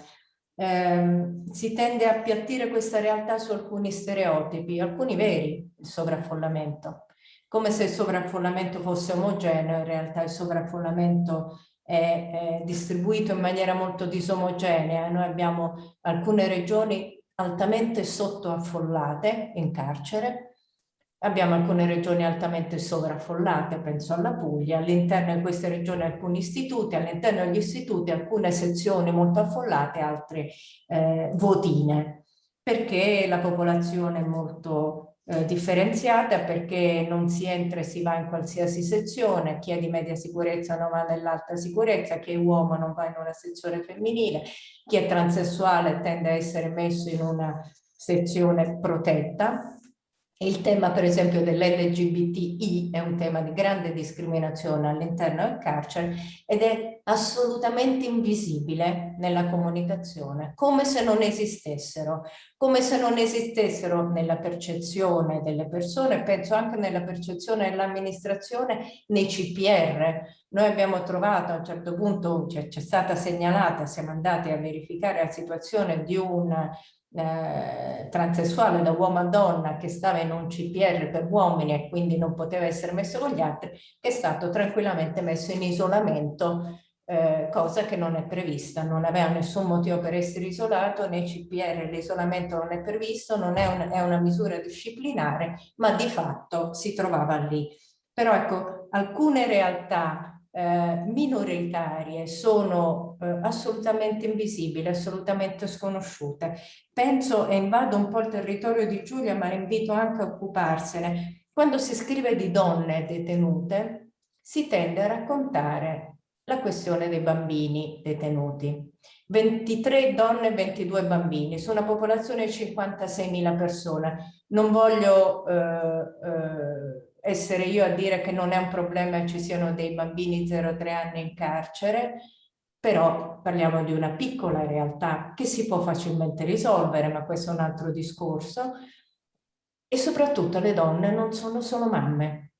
Speaker 3: eh, si tende a appiattire questa realtà su alcuni stereotipi, alcuni veri, il sovraffollamento, come se il sovraffollamento fosse omogeneo, in realtà il sovraffollamento è, è distribuito in maniera molto disomogenea, noi abbiamo alcune regioni altamente sottoaffollate in carcere, Abbiamo alcune regioni altamente sovraffollate, penso alla Puglia, all'interno di queste regioni alcuni istituti, all'interno degli istituti alcune sezioni molto affollate, altre eh, votine, perché la popolazione è molto eh, differenziata, perché non si entra e si va in qualsiasi sezione, chi è di media sicurezza non va nell'alta sicurezza, chi è uomo non va in una sezione femminile, chi è transessuale tende a essere messo in una sezione protetta, il tema per esempio dell'LGBTI è un tema di grande discriminazione all'interno del carcere ed è assolutamente invisibile nella comunicazione, come se non esistessero, come se non esistessero nella percezione delle persone, penso anche nella percezione dell'amministrazione nei CPR. Noi abbiamo trovato a un certo punto, c'è stata segnalata, siamo andati a verificare la situazione di un eh, transessuale da uomo a donna che stava in un CPR per uomini e quindi non poteva essere messo con gli altri, è stato tranquillamente messo in isolamento, eh, cosa che non è prevista, non aveva nessun motivo per essere isolato, nei CPR l'isolamento non è previsto, non è, un, è una misura disciplinare, ma di fatto si trovava lì. Però ecco, alcune realtà eh, minoritarie sono eh, assolutamente invisibili, assolutamente sconosciute. Penso e invado un po' il territorio di Giulia, ma invito anche a occuparsene. Quando si scrive di donne detenute, si tende a raccontare la questione dei bambini detenuti. 23 donne e 22 bambini su una popolazione di 56.000 persone. Non voglio eh, eh, essere io a dire che non è un problema che ci siano dei bambini 0-3 anni in carcere, però parliamo di una piccola realtà che si può facilmente risolvere, ma questo è un altro discorso, e soprattutto le donne non sono solo mamme.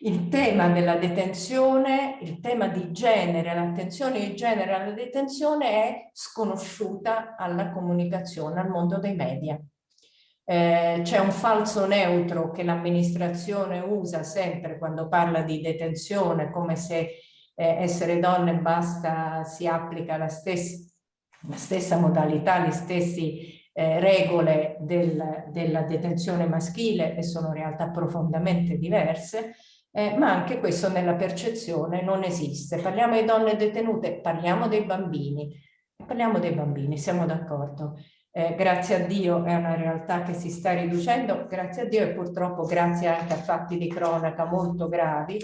Speaker 3: Il tema della detenzione, il tema di genere, l'attenzione di genere alla detenzione è sconosciuta alla comunicazione, al mondo dei media. Eh, c'è un falso neutro che l'amministrazione usa sempre quando parla di detenzione, come se eh, essere donne basta, si applica la stessa, la stessa modalità, le stesse eh, regole del, della detenzione maschile e sono realtà profondamente diverse, eh, ma anche questo nella percezione non esiste. Parliamo di donne detenute, parliamo dei bambini, parliamo dei bambini, siamo d'accordo. Eh, grazie a Dio è una realtà che si sta riducendo, grazie a Dio e purtroppo grazie anche a fatti di cronaca molto gravi.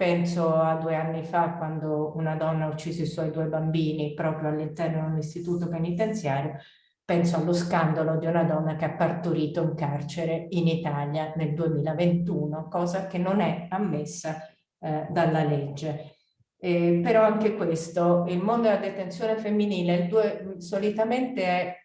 Speaker 3: Penso a due anni fa quando una donna ha ucciso i suoi due bambini proprio all'interno di un istituto penitenziario. Penso allo scandalo di una donna che ha partorito in carcere in Italia nel 2021, cosa che non è ammessa eh, dalla legge. Eh, però anche questo, il mondo della detenzione femminile il due, solitamente è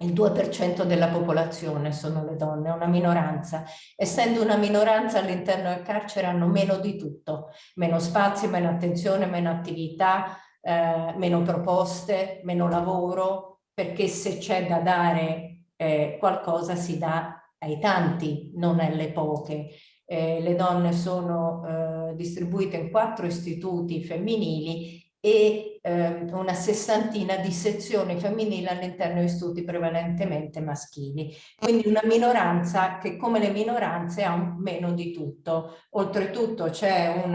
Speaker 3: il 2% della popolazione sono le donne, una minoranza. Essendo una minoranza all'interno del carcere hanno meno di tutto, meno spazio, meno attenzione, meno attività, eh, meno proposte, meno lavoro, perché se c'è da dare eh, qualcosa si dà ai tanti, non alle poche. Eh, le donne sono eh, distribuite in quattro istituti femminili e eh, una sessantina di sezioni femminili all'interno di studi prevalentemente maschili. Quindi una minoranza che come le minoranze ha meno di tutto. Oltretutto c'è un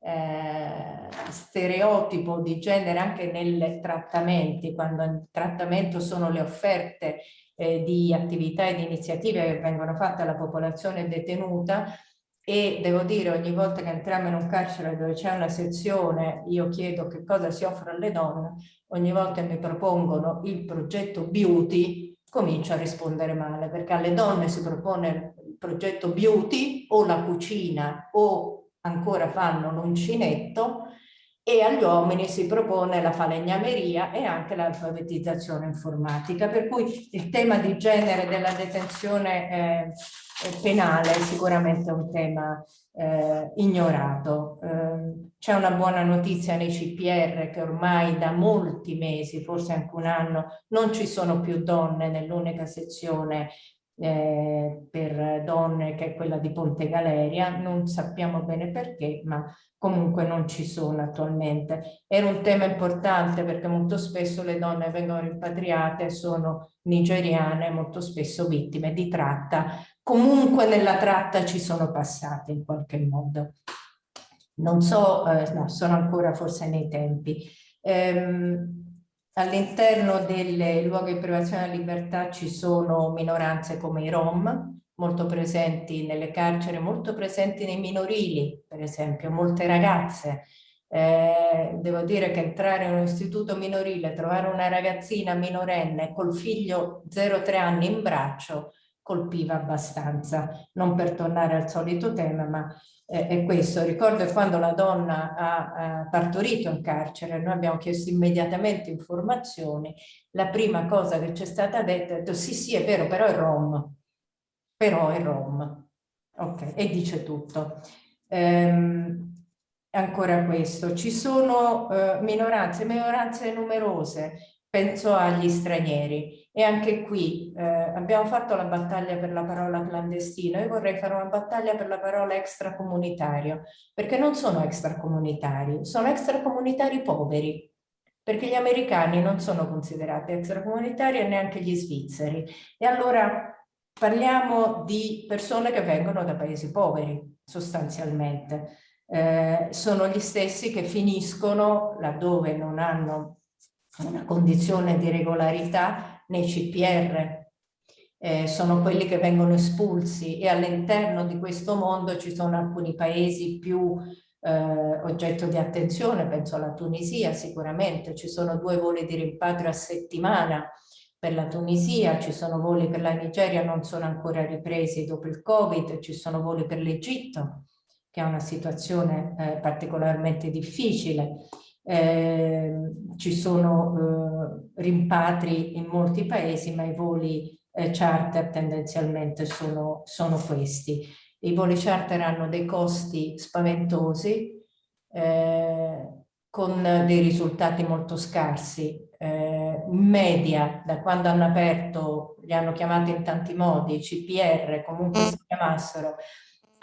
Speaker 3: eh, stereotipo di genere anche nei trattamenti, quando il trattamento sono le offerte eh, di attività e di iniziative che vengono fatte alla popolazione detenuta, e devo dire ogni volta che entriamo in un carcere dove c'è una sezione io chiedo che cosa si offre alle donne ogni volta mi propongono il progetto beauty comincio a rispondere male perché alle donne si propone il progetto beauty o la cucina o ancora fanno l'uncinetto e agli uomini si propone la falegnameria e anche l'alfabetizzazione informatica per cui il tema di genere della detenzione eh, penale è sicuramente un tema eh, ignorato. Eh, C'è una buona notizia nei CPR che ormai da molti mesi, forse anche un anno, non ci sono più donne nell'unica sezione eh, per donne che è quella di Ponte Galeria, non sappiamo bene perché, ma comunque non ci sono attualmente. Era un tema importante perché molto spesso le donne vengono rimpatriate, sono nigeriane, molto spesso vittime di tratta comunque nella tratta ci sono passate in qualche modo. Non so, eh, no, sono ancora forse nei tempi. Ehm, All'interno dei luoghi di privazione della libertà ci sono minoranze come i Rom, molto presenti nelle carceri, molto presenti nei minorili, per esempio, molte ragazze. Eh, devo dire che entrare in un istituto minorile, trovare una ragazzina minorenne col figlio 0-3 anni in braccio, colpiva abbastanza, non per tornare al solito tema, ma è questo. Ricordo quando la donna ha, ha partorito in carcere, noi abbiamo chiesto immediatamente informazioni, la prima cosa che ci è stata detta è detto sì sì è vero, però è Rom, però è Rom, ok, e dice tutto. Ehm, ancora questo, ci sono eh, minoranze, minoranze numerose, penso agli stranieri, e anche qui eh, abbiamo fatto la battaglia per la parola clandestino, io vorrei fare una battaglia per la parola extracomunitario, perché non sono extracomunitari, sono extracomunitari poveri, perché gli americani non sono considerati extracomunitari e neanche gli svizzeri. E allora parliamo di persone che vengono da paesi poveri, sostanzialmente. Eh, sono gli stessi che finiscono laddove non hanno una condizione di regolarità nei CPR, eh, sono quelli che vengono espulsi e all'interno di questo mondo ci sono alcuni paesi più eh, oggetto di attenzione, penso alla Tunisia sicuramente, ci sono due voli di rimpatrio a settimana per la Tunisia, ci sono voli per la Nigeria, non sono ancora ripresi dopo il Covid, ci sono voli per l'Egitto, che ha una situazione eh, particolarmente difficile. Eh, ci sono eh, rimpatri in molti paesi, ma i voli eh, charter tendenzialmente sono, sono, questi. I voli charter hanno dei costi spaventosi, eh, con dei risultati molto scarsi. Eh, in media, da quando hanno aperto, li hanno chiamati in tanti modi, CPR, comunque si chiamassero,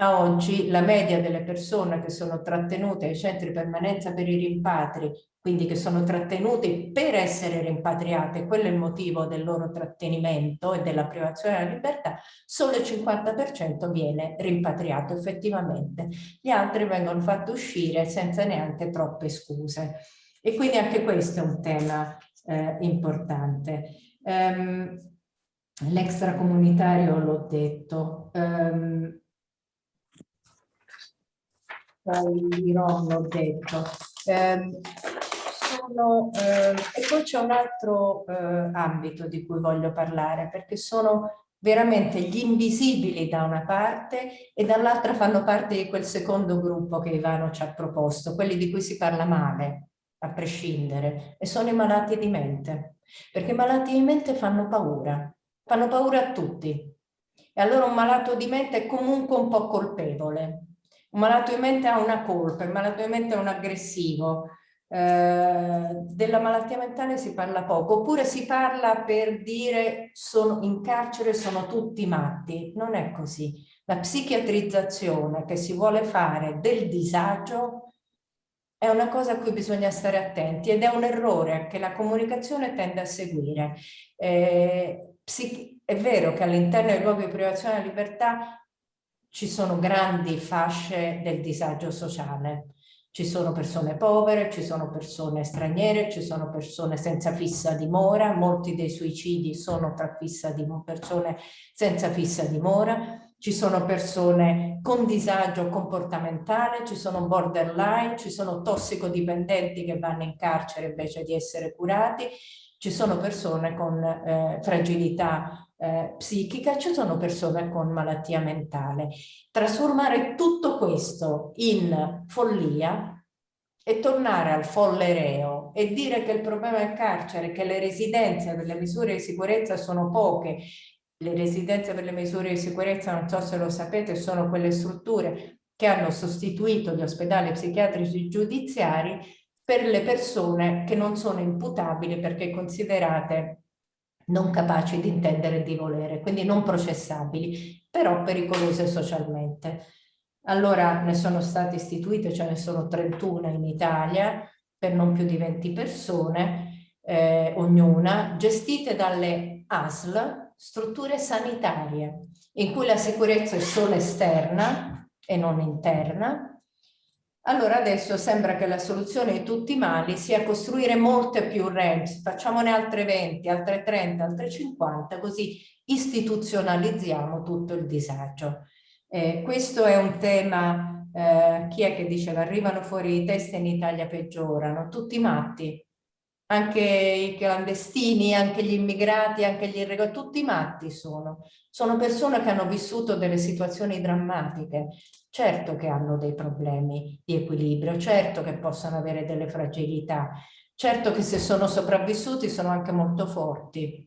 Speaker 3: a oggi la media delle persone che sono trattenute ai centri permanenza per i rimpatri quindi che sono trattenuti per essere rimpatriati, quello è il motivo del loro trattenimento e della privazione della libertà, solo il 50% viene rimpatriato effettivamente. Gli altri vengono fatti uscire senza neanche troppe scuse. E quindi anche questo è un tema eh, importante. Um, L'extracomunitario l'ho detto. Um, l'ho detto. Um, sono, eh, e poi c'è un altro eh, ambito di cui voglio parlare, perché sono veramente gli invisibili da una parte e dall'altra fanno parte di quel secondo gruppo che Ivano ci ha proposto, quelli di cui si parla male, a prescindere, e sono i malati di mente, perché i malati di mente fanno paura, fanno paura a tutti. E allora un malato di mente è comunque un po' colpevole. Un malato di mente ha una colpa, il malato di mente è un aggressivo, eh, della malattia mentale si parla poco, oppure si parla per dire sono in carcere sono tutti matti. Non è così. La psichiatrizzazione che si vuole fare del disagio è una cosa a cui bisogna stare attenti ed è un errore che la comunicazione tende a seguire. Eh, è vero che all'interno dei luoghi di privazione della libertà ci sono grandi fasce del disagio sociale, ci sono persone povere, ci sono persone straniere, ci sono persone senza fissa dimora, molti dei suicidi sono tra di, persone senza fissa dimora, ci sono persone con disagio comportamentale, ci sono borderline, ci sono tossicodipendenti che vanno in carcere invece di essere curati, ci sono persone con eh, fragilità eh, psichica, ci sono persone con malattia mentale. Trasformare tutto questo in follia e tornare al folle reo e dire che il problema del carcere, che le residenze per le misure di sicurezza sono poche, le residenze per le misure di sicurezza, non so se lo sapete, sono quelle strutture che hanno sostituito gli ospedali psichiatrici giudiziari per le persone che non sono imputabili perché considerate non capaci di intendere e di volere, quindi non processabili, però pericolose socialmente. Allora ne sono state istituite, ce ne sono 31 in Italia, per non più di 20 persone, eh, ognuna, gestite dalle ASL, strutture sanitarie, in cui la sicurezza è solo esterna e non interna, allora adesso sembra che la soluzione di tutti i mali sia costruire molte più REMS, facciamone altre 20, altre 30, altre 50, così istituzionalizziamo tutto il disagio. Eh, questo è un tema, eh, chi è che diceva, arrivano fuori i test in Italia peggiorano, tutti matti, anche i clandestini, anche gli immigrati, anche gli irregolari, tutti matti sono. Sono persone che hanno vissuto delle situazioni drammatiche, certo che hanno dei problemi di equilibrio, certo che possono avere delle fragilità, certo che se sono sopravvissuti sono anche molto forti.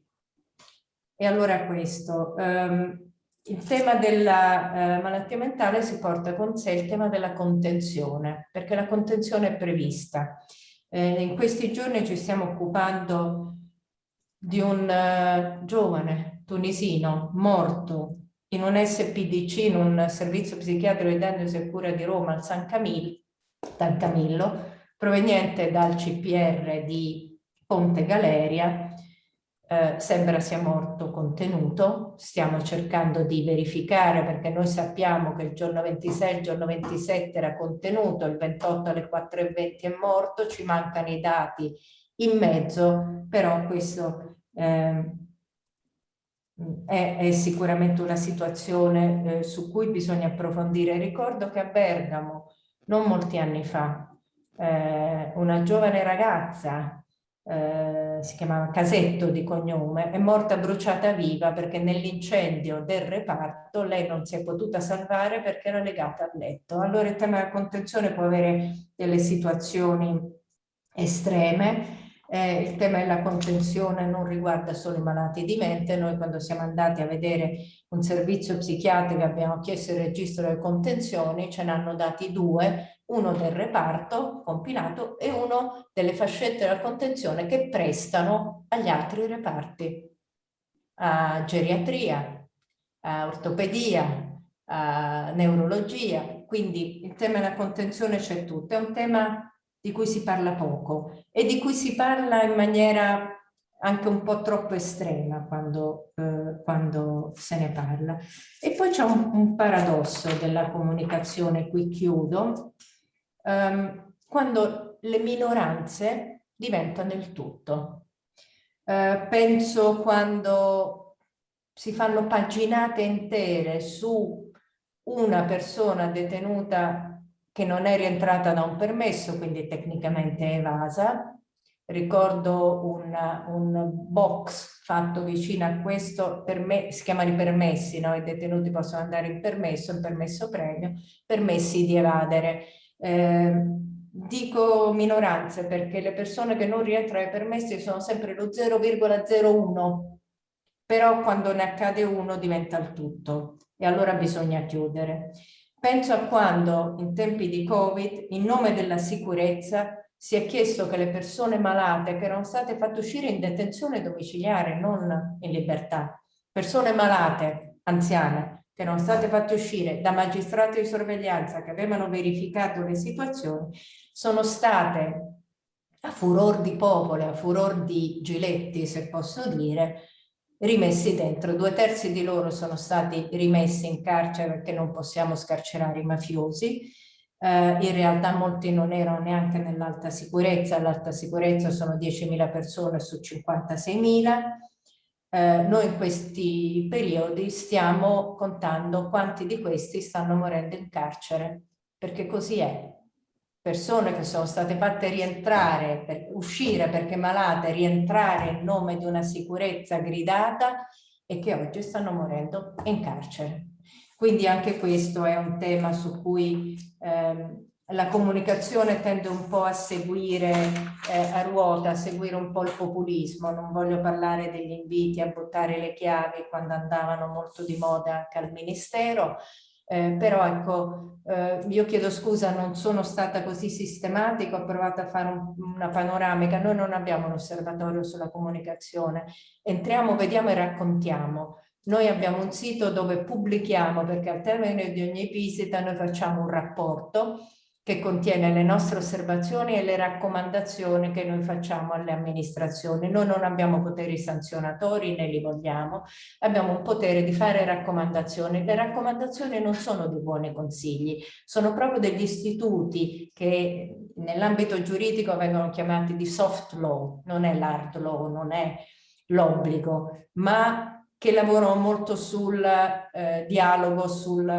Speaker 3: E allora questo, um, il tema della uh, malattia mentale si porta con sé il tema della contenzione, perché la contenzione è prevista. Eh, in questi giorni ci stiamo occupando di un uh, giovane tunisino morto in un SPDC, in un servizio psichiatrico di diagnosi e cura di Roma al San Camillo, San Camillo proveniente dal CPR di Ponte Galeria, eh, sembra sia morto contenuto, stiamo cercando di verificare perché noi sappiamo che il giorno 26, il giorno 27 era contenuto, il 28 alle 4.20 è morto, ci mancano i dati in mezzo, però questo eh, è, è, sicuramente una situazione eh, su cui bisogna approfondire. Ricordo che a Bergamo, non molti anni fa, eh, una giovane ragazza eh, si chiamava Casetto di cognome, è morta bruciata viva perché nell'incendio del reparto lei non si è potuta salvare perché era legata al letto. Allora il tema della contenzione può avere delle situazioni estreme, eh, il tema della contenzione non riguarda solo i malati di mente, noi quando siamo andati a vedere un servizio psichiatrico abbiamo chiesto il registro delle contenzioni, ce ne hanno dati due, uno del reparto compinato e uno delle fascette della contenzione che prestano agli altri reparti, a geriatria, a ortopedia, a neurologia, quindi il tema della contenzione c'è tutto, è un tema di cui si parla poco e di cui si parla in maniera anche un po' troppo estrema quando, eh, quando se ne parla. E poi c'è un, un, paradosso della comunicazione, qui chiudo, um, quando le minoranze diventano il tutto. Uh, penso quando si fanno paginate intere su una persona detenuta che non è rientrata da un permesso, quindi tecnicamente evasa. Ricordo un, un box fatto vicino a questo, me, si chiama i permessi, no? i detenuti possono andare in permesso, in permesso premio, permessi di evadere. Eh, dico minoranze perché le persone che non rientrano ai permessi sono sempre lo 0,01, però quando ne accade uno diventa il tutto e allora bisogna chiudere. Penso a quando in tempi di Covid, in nome della sicurezza, si è chiesto che le persone malate che erano state fatte uscire in detenzione domiciliare, non in libertà, persone malate, anziane, che erano state fatte uscire da magistrati di sorveglianza che avevano verificato le situazioni, sono state a furor di popolo, a furor di giletti, se posso dire, rimessi dentro. Due terzi di loro sono stati rimessi in carcere perché non possiamo scarcerare i mafiosi. Eh, in realtà molti non erano neanche nell'alta sicurezza, l'alta sicurezza sono 10.000 persone su 56.000. Eh, noi in questi periodi stiamo contando quanti di questi stanno morendo in carcere, perché così è persone che sono state fatte rientrare, per, uscire perché malate, rientrare in nome di una sicurezza gridata e che oggi stanno morendo in carcere. Quindi anche questo è un tema su cui ehm, la comunicazione tende un po' a seguire eh, a ruota, a seguire un po' il populismo. Non voglio parlare degli inviti a buttare le chiavi quando andavano molto di moda anche al Ministero, eh, però ecco, eh, io chiedo scusa, non sono stata così sistematica, ho provato a fare un, una panoramica, noi non abbiamo un osservatorio sulla comunicazione, entriamo, vediamo e raccontiamo. Noi abbiamo un sito dove pubblichiamo, perché al termine di ogni visita noi facciamo un rapporto che contiene le nostre osservazioni e le raccomandazioni che noi facciamo alle amministrazioni. Noi non abbiamo poteri sanzionatori né li vogliamo, abbiamo un potere di fare raccomandazioni. Le raccomandazioni non sono dei buoni consigli, sono proprio degli istituti che nell'ambito giuridico vengono chiamati di soft law, non è l'hard law, non è l'obbligo, ma che lavorano molto sul eh, dialogo, sul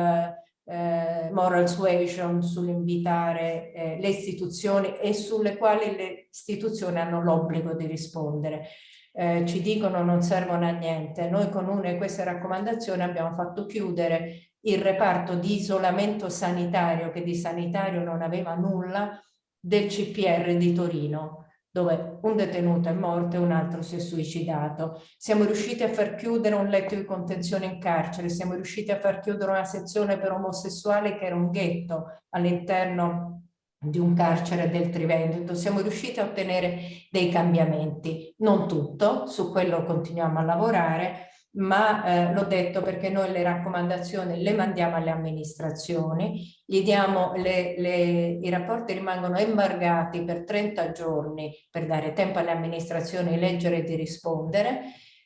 Speaker 3: eh, moral suasion sull'invitare eh, le istituzioni e sulle quali le istituzioni hanno l'obbligo di rispondere. Eh, ci dicono non servono a niente. Noi con una di queste raccomandazioni abbiamo fatto chiudere il reparto di isolamento sanitario che di sanitario non aveva nulla del CPR di Torino dove un detenuto è morto e un altro si è suicidato. Siamo riusciti a far chiudere un letto di contenzione in carcere, siamo riusciti a far chiudere una sezione per omosessuali che era un ghetto all'interno di un carcere del Triveneto, siamo riusciti a ottenere dei cambiamenti, non tutto, su quello continuiamo a lavorare, ma eh, l'ho detto perché noi le raccomandazioni le mandiamo alle amministrazioni, diamo le, le, i rapporti rimangono embargati per 30 giorni per dare tempo alle amministrazioni di leggere e di rispondere,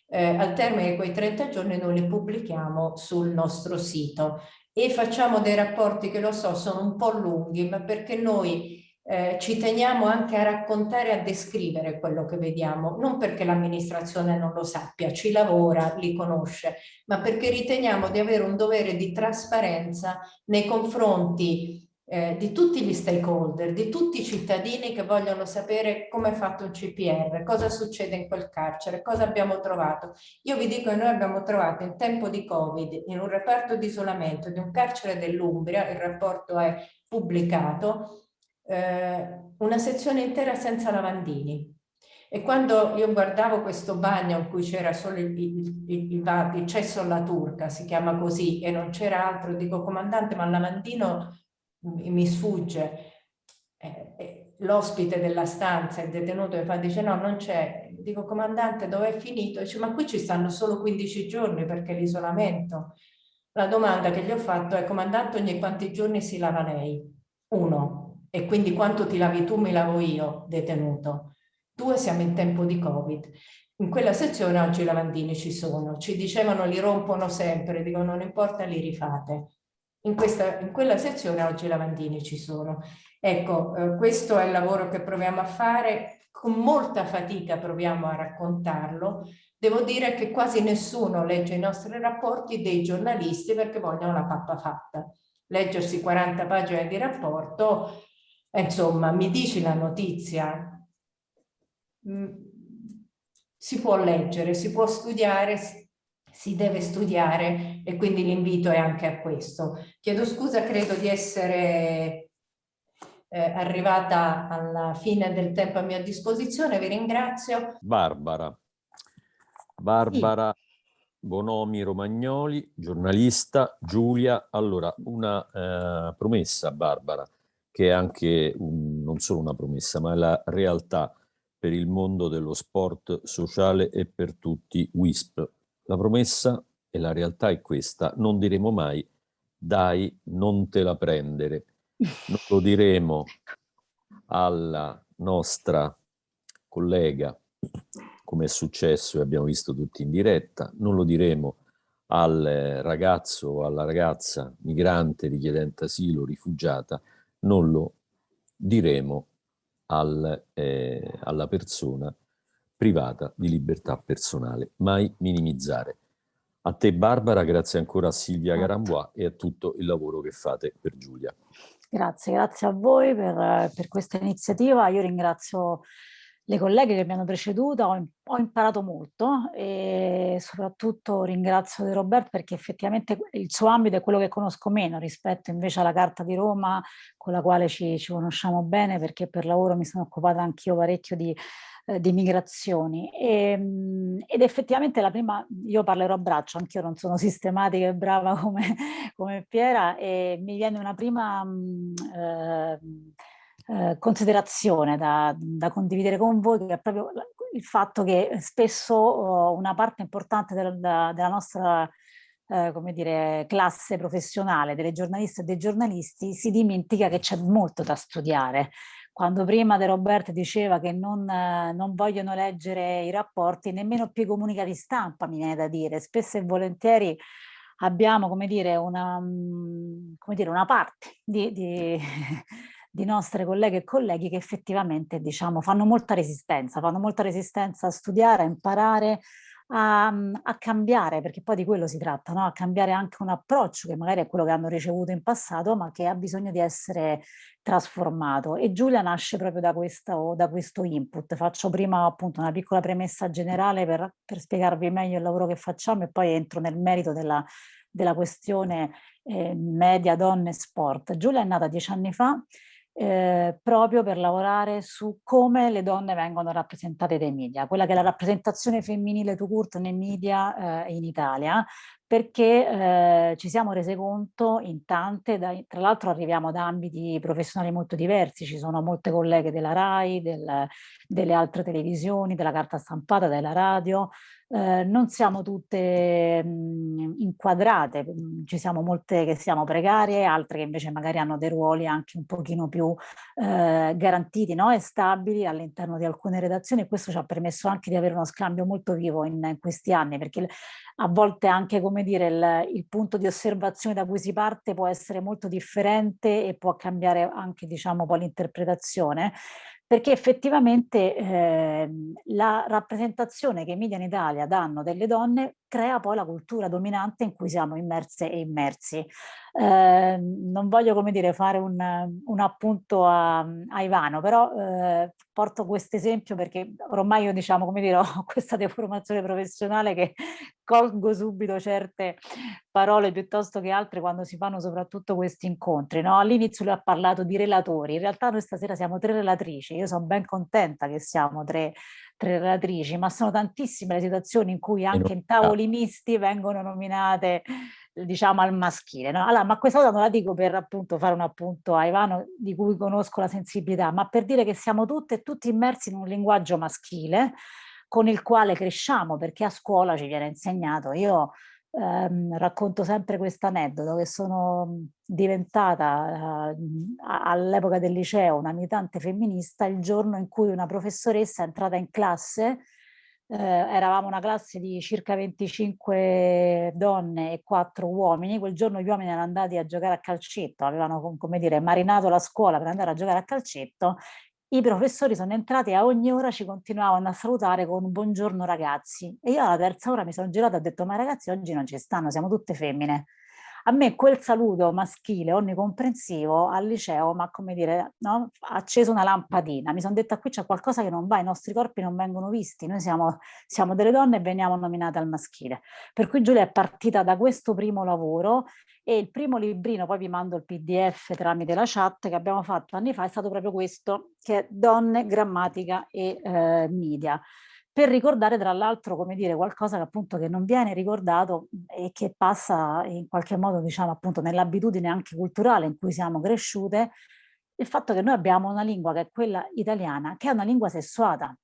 Speaker 3: eh, al termine di quei 30 giorni noi li pubblichiamo sul nostro sito e facciamo dei rapporti che lo so sono un po' lunghi ma perché noi eh, ci teniamo anche a raccontare e a descrivere quello che vediamo, non perché l'amministrazione non lo sappia, ci lavora, li conosce, ma perché riteniamo di avere un dovere di trasparenza nei confronti eh, di tutti gli stakeholder, di tutti i cittadini che vogliono sapere come è fatto un CPR, cosa succede in quel carcere, cosa abbiamo trovato. Io vi dico che noi abbiamo trovato in tempo di Covid, in un reparto di isolamento di un carcere dell'Umbria, il rapporto è pubblicato, eh, una sezione intera senza lavandini. E quando io guardavo questo bagno in cui c'era solo il, il, il, il, cesso alla turca, si chiama così, e non c'era altro, dico comandante, ma il lavandino mi sfugge. Eh, eh, L'ospite della stanza, il detenuto, mi fa, dice no, non c'è. Dico comandante, dove è finito? Dice ma qui ci stanno solo 15 giorni perché l'isolamento. La domanda che gli ho fatto è comandante ogni quanti giorni si lava lei? Uno e quindi quanto ti lavi tu mi lavo io, detenuto. Due, siamo in tempo di Covid. In quella sezione oggi i lavandini ci sono, ci dicevano li rompono sempre, dicono non importa, li rifate. In, questa, in quella sezione oggi i lavandini ci sono. Ecco, eh, questo è il lavoro che proviamo a fare, con molta fatica proviamo a raccontarlo. Devo dire che quasi nessuno legge i nostri rapporti dei giornalisti perché vogliono la pappa fatta. Leggersi 40 pagine di rapporto, insomma, mi dici la notizia, mm, si può leggere, si può studiare, si deve studiare e quindi l'invito è anche a questo. Chiedo scusa, credo di essere eh, arrivata alla fine del tempo a mia disposizione, vi ringrazio.
Speaker 1: Barbara, Barbara sì. Bonomi Romagnoli, giornalista, Giulia, allora una eh, promessa Barbara, che è anche un, non solo una promessa, ma è la realtà per il mondo dello sport sociale e per tutti WISP. La promessa e la realtà è questa, non diremo mai dai, non te la prendere. Non lo diremo alla nostra collega, come è successo e abbiamo visto tutti in diretta, non lo diremo al ragazzo o alla ragazza migrante, richiedente asilo, rifugiata, non lo diremo al, eh, alla persona privata di libertà personale. Mai minimizzare. A te Barbara, grazie ancora a Silvia Garambois e a tutto il lavoro che fate per Giulia.
Speaker 4: Grazie, grazie a voi per, per questa iniziativa. Io ringrazio le colleghe che mi hanno preceduta, ho, ho, imparato molto e soprattutto ringrazio De Roberto perché effettivamente il suo ambito è quello che conosco meno rispetto invece alla Carta di Roma con la quale ci, ci conosciamo bene perché per lavoro mi sono occupata anch'io parecchio di, eh, di migrazioni. E, ehm, ed effettivamente la prima, io parlerò a braccio, anch'io non sono sistematica e brava come, come Piera e mi viene una prima... Eh, eh, considerazione da, da, condividere con voi, che è proprio il fatto che spesso oh, una parte importante del, della nostra eh, come dire, classe professionale, delle giornaliste e dei giornalisti, si dimentica che c'è molto da studiare. Quando prima De Roberto diceva che non, eh, non vogliono leggere i rapporti, nemmeno più i comunicati stampa, mi viene da dire, spesso e volentieri abbiamo, come dire, una, mm, come dire, una parte di, di di nostre colleghe e colleghi che effettivamente diciamo, fanno molta resistenza, fanno molta resistenza a studiare, a imparare, a, a, cambiare, perché poi di quello si tratta, no? a cambiare anche un approccio che magari è quello che hanno ricevuto in passato, ma che ha bisogno di essere trasformato. E Giulia nasce proprio da questo, da questo input. Faccio prima appunto una piccola premessa generale per, per spiegarvi meglio il lavoro che facciamo e poi entro nel merito della, della questione eh, media, donne, sport. Giulia è nata dieci anni fa eh, proprio per lavorare su come le donne vengono rappresentate dai media, quella che è la rappresentazione femminile to court nei media eh, in Italia, perché eh, ci siamo rese conto in tante, da, tra l'altro arriviamo da ambiti professionali molto diversi, ci sono molte colleghe della RAI, del, delle altre televisioni, della carta stampata, della radio, eh, non siamo tutte mh, inquadrate, ci siamo molte che siamo precarie, altre che invece magari hanno dei ruoli anche un pochino più eh, garantiti no? e stabili all'interno di alcune redazioni e questo ci ha permesso anche di avere uno scambio molto vivo in, in questi anni perché a volte anche come dire il, il, punto di osservazione da cui si parte può essere molto differente e può cambiare anche diciamo poi l'interpretazione perché effettivamente eh, la rappresentazione che i media in Italia danno delle donne crea poi la cultura dominante in cui siamo immerse e immersi. Eh, non voglio come dire fare un, un appunto a, a, Ivano, però eh, porto questo esempio perché ormai io diciamo come dire ho questa deformazione professionale che colgo subito certe parole piuttosto che altre quando si fanno soprattutto questi incontri. No? All'inizio lui ha parlato di relatori, in realtà noi stasera siamo tre relatrici, io sono ben contenta che siamo tre tre relatrici, ma sono tantissime le situazioni in cui anche in tavoli misti vengono nominate diciamo al maschile. No? Allora, ma questa cosa non la dico per appunto fare un appunto a Ivano di cui conosco la sensibilità, ma per dire che siamo tutte e tutti immersi in un linguaggio maschile con il quale cresciamo, perché a scuola ci viene insegnato. Io ehm, racconto sempre questo aneddoto che sono diventata eh, all'epoca del liceo una militante femminista il giorno in cui una professoressa è entrata in classe eh, eravamo una classe di circa 25 donne e 4 uomini, quel giorno gli uomini erano andati a giocare a calcetto, avevano come dire marinato la scuola per andare a giocare a calcetto i professori sono entrati e a ogni ora ci continuavano a salutare con buongiorno ragazzi e io alla terza ora mi sono girata e ho detto ma ragazzi oggi non ci stanno, siamo tutte femmine. A me quel saluto maschile onnicomprensivo al liceo ma come dire, no? ha acceso una lampadina, mi sono detta qui c'è qualcosa che non va, i nostri corpi non vengono visti, noi siamo, siamo delle donne e veniamo nominate al maschile. Per cui Giulia è partita da questo primo lavoro e il primo librino, poi vi mando il pdf tramite la chat che abbiamo fatto anni fa, è stato proprio questo, che è Donne, Grammatica e eh, Media per ricordare tra l'altro come dire qualcosa che appunto che non viene ricordato e che passa in qualche modo diciamo appunto nell'abitudine anche culturale in cui siamo cresciute il fatto che noi abbiamo una lingua che è quella italiana che è una lingua sessuata.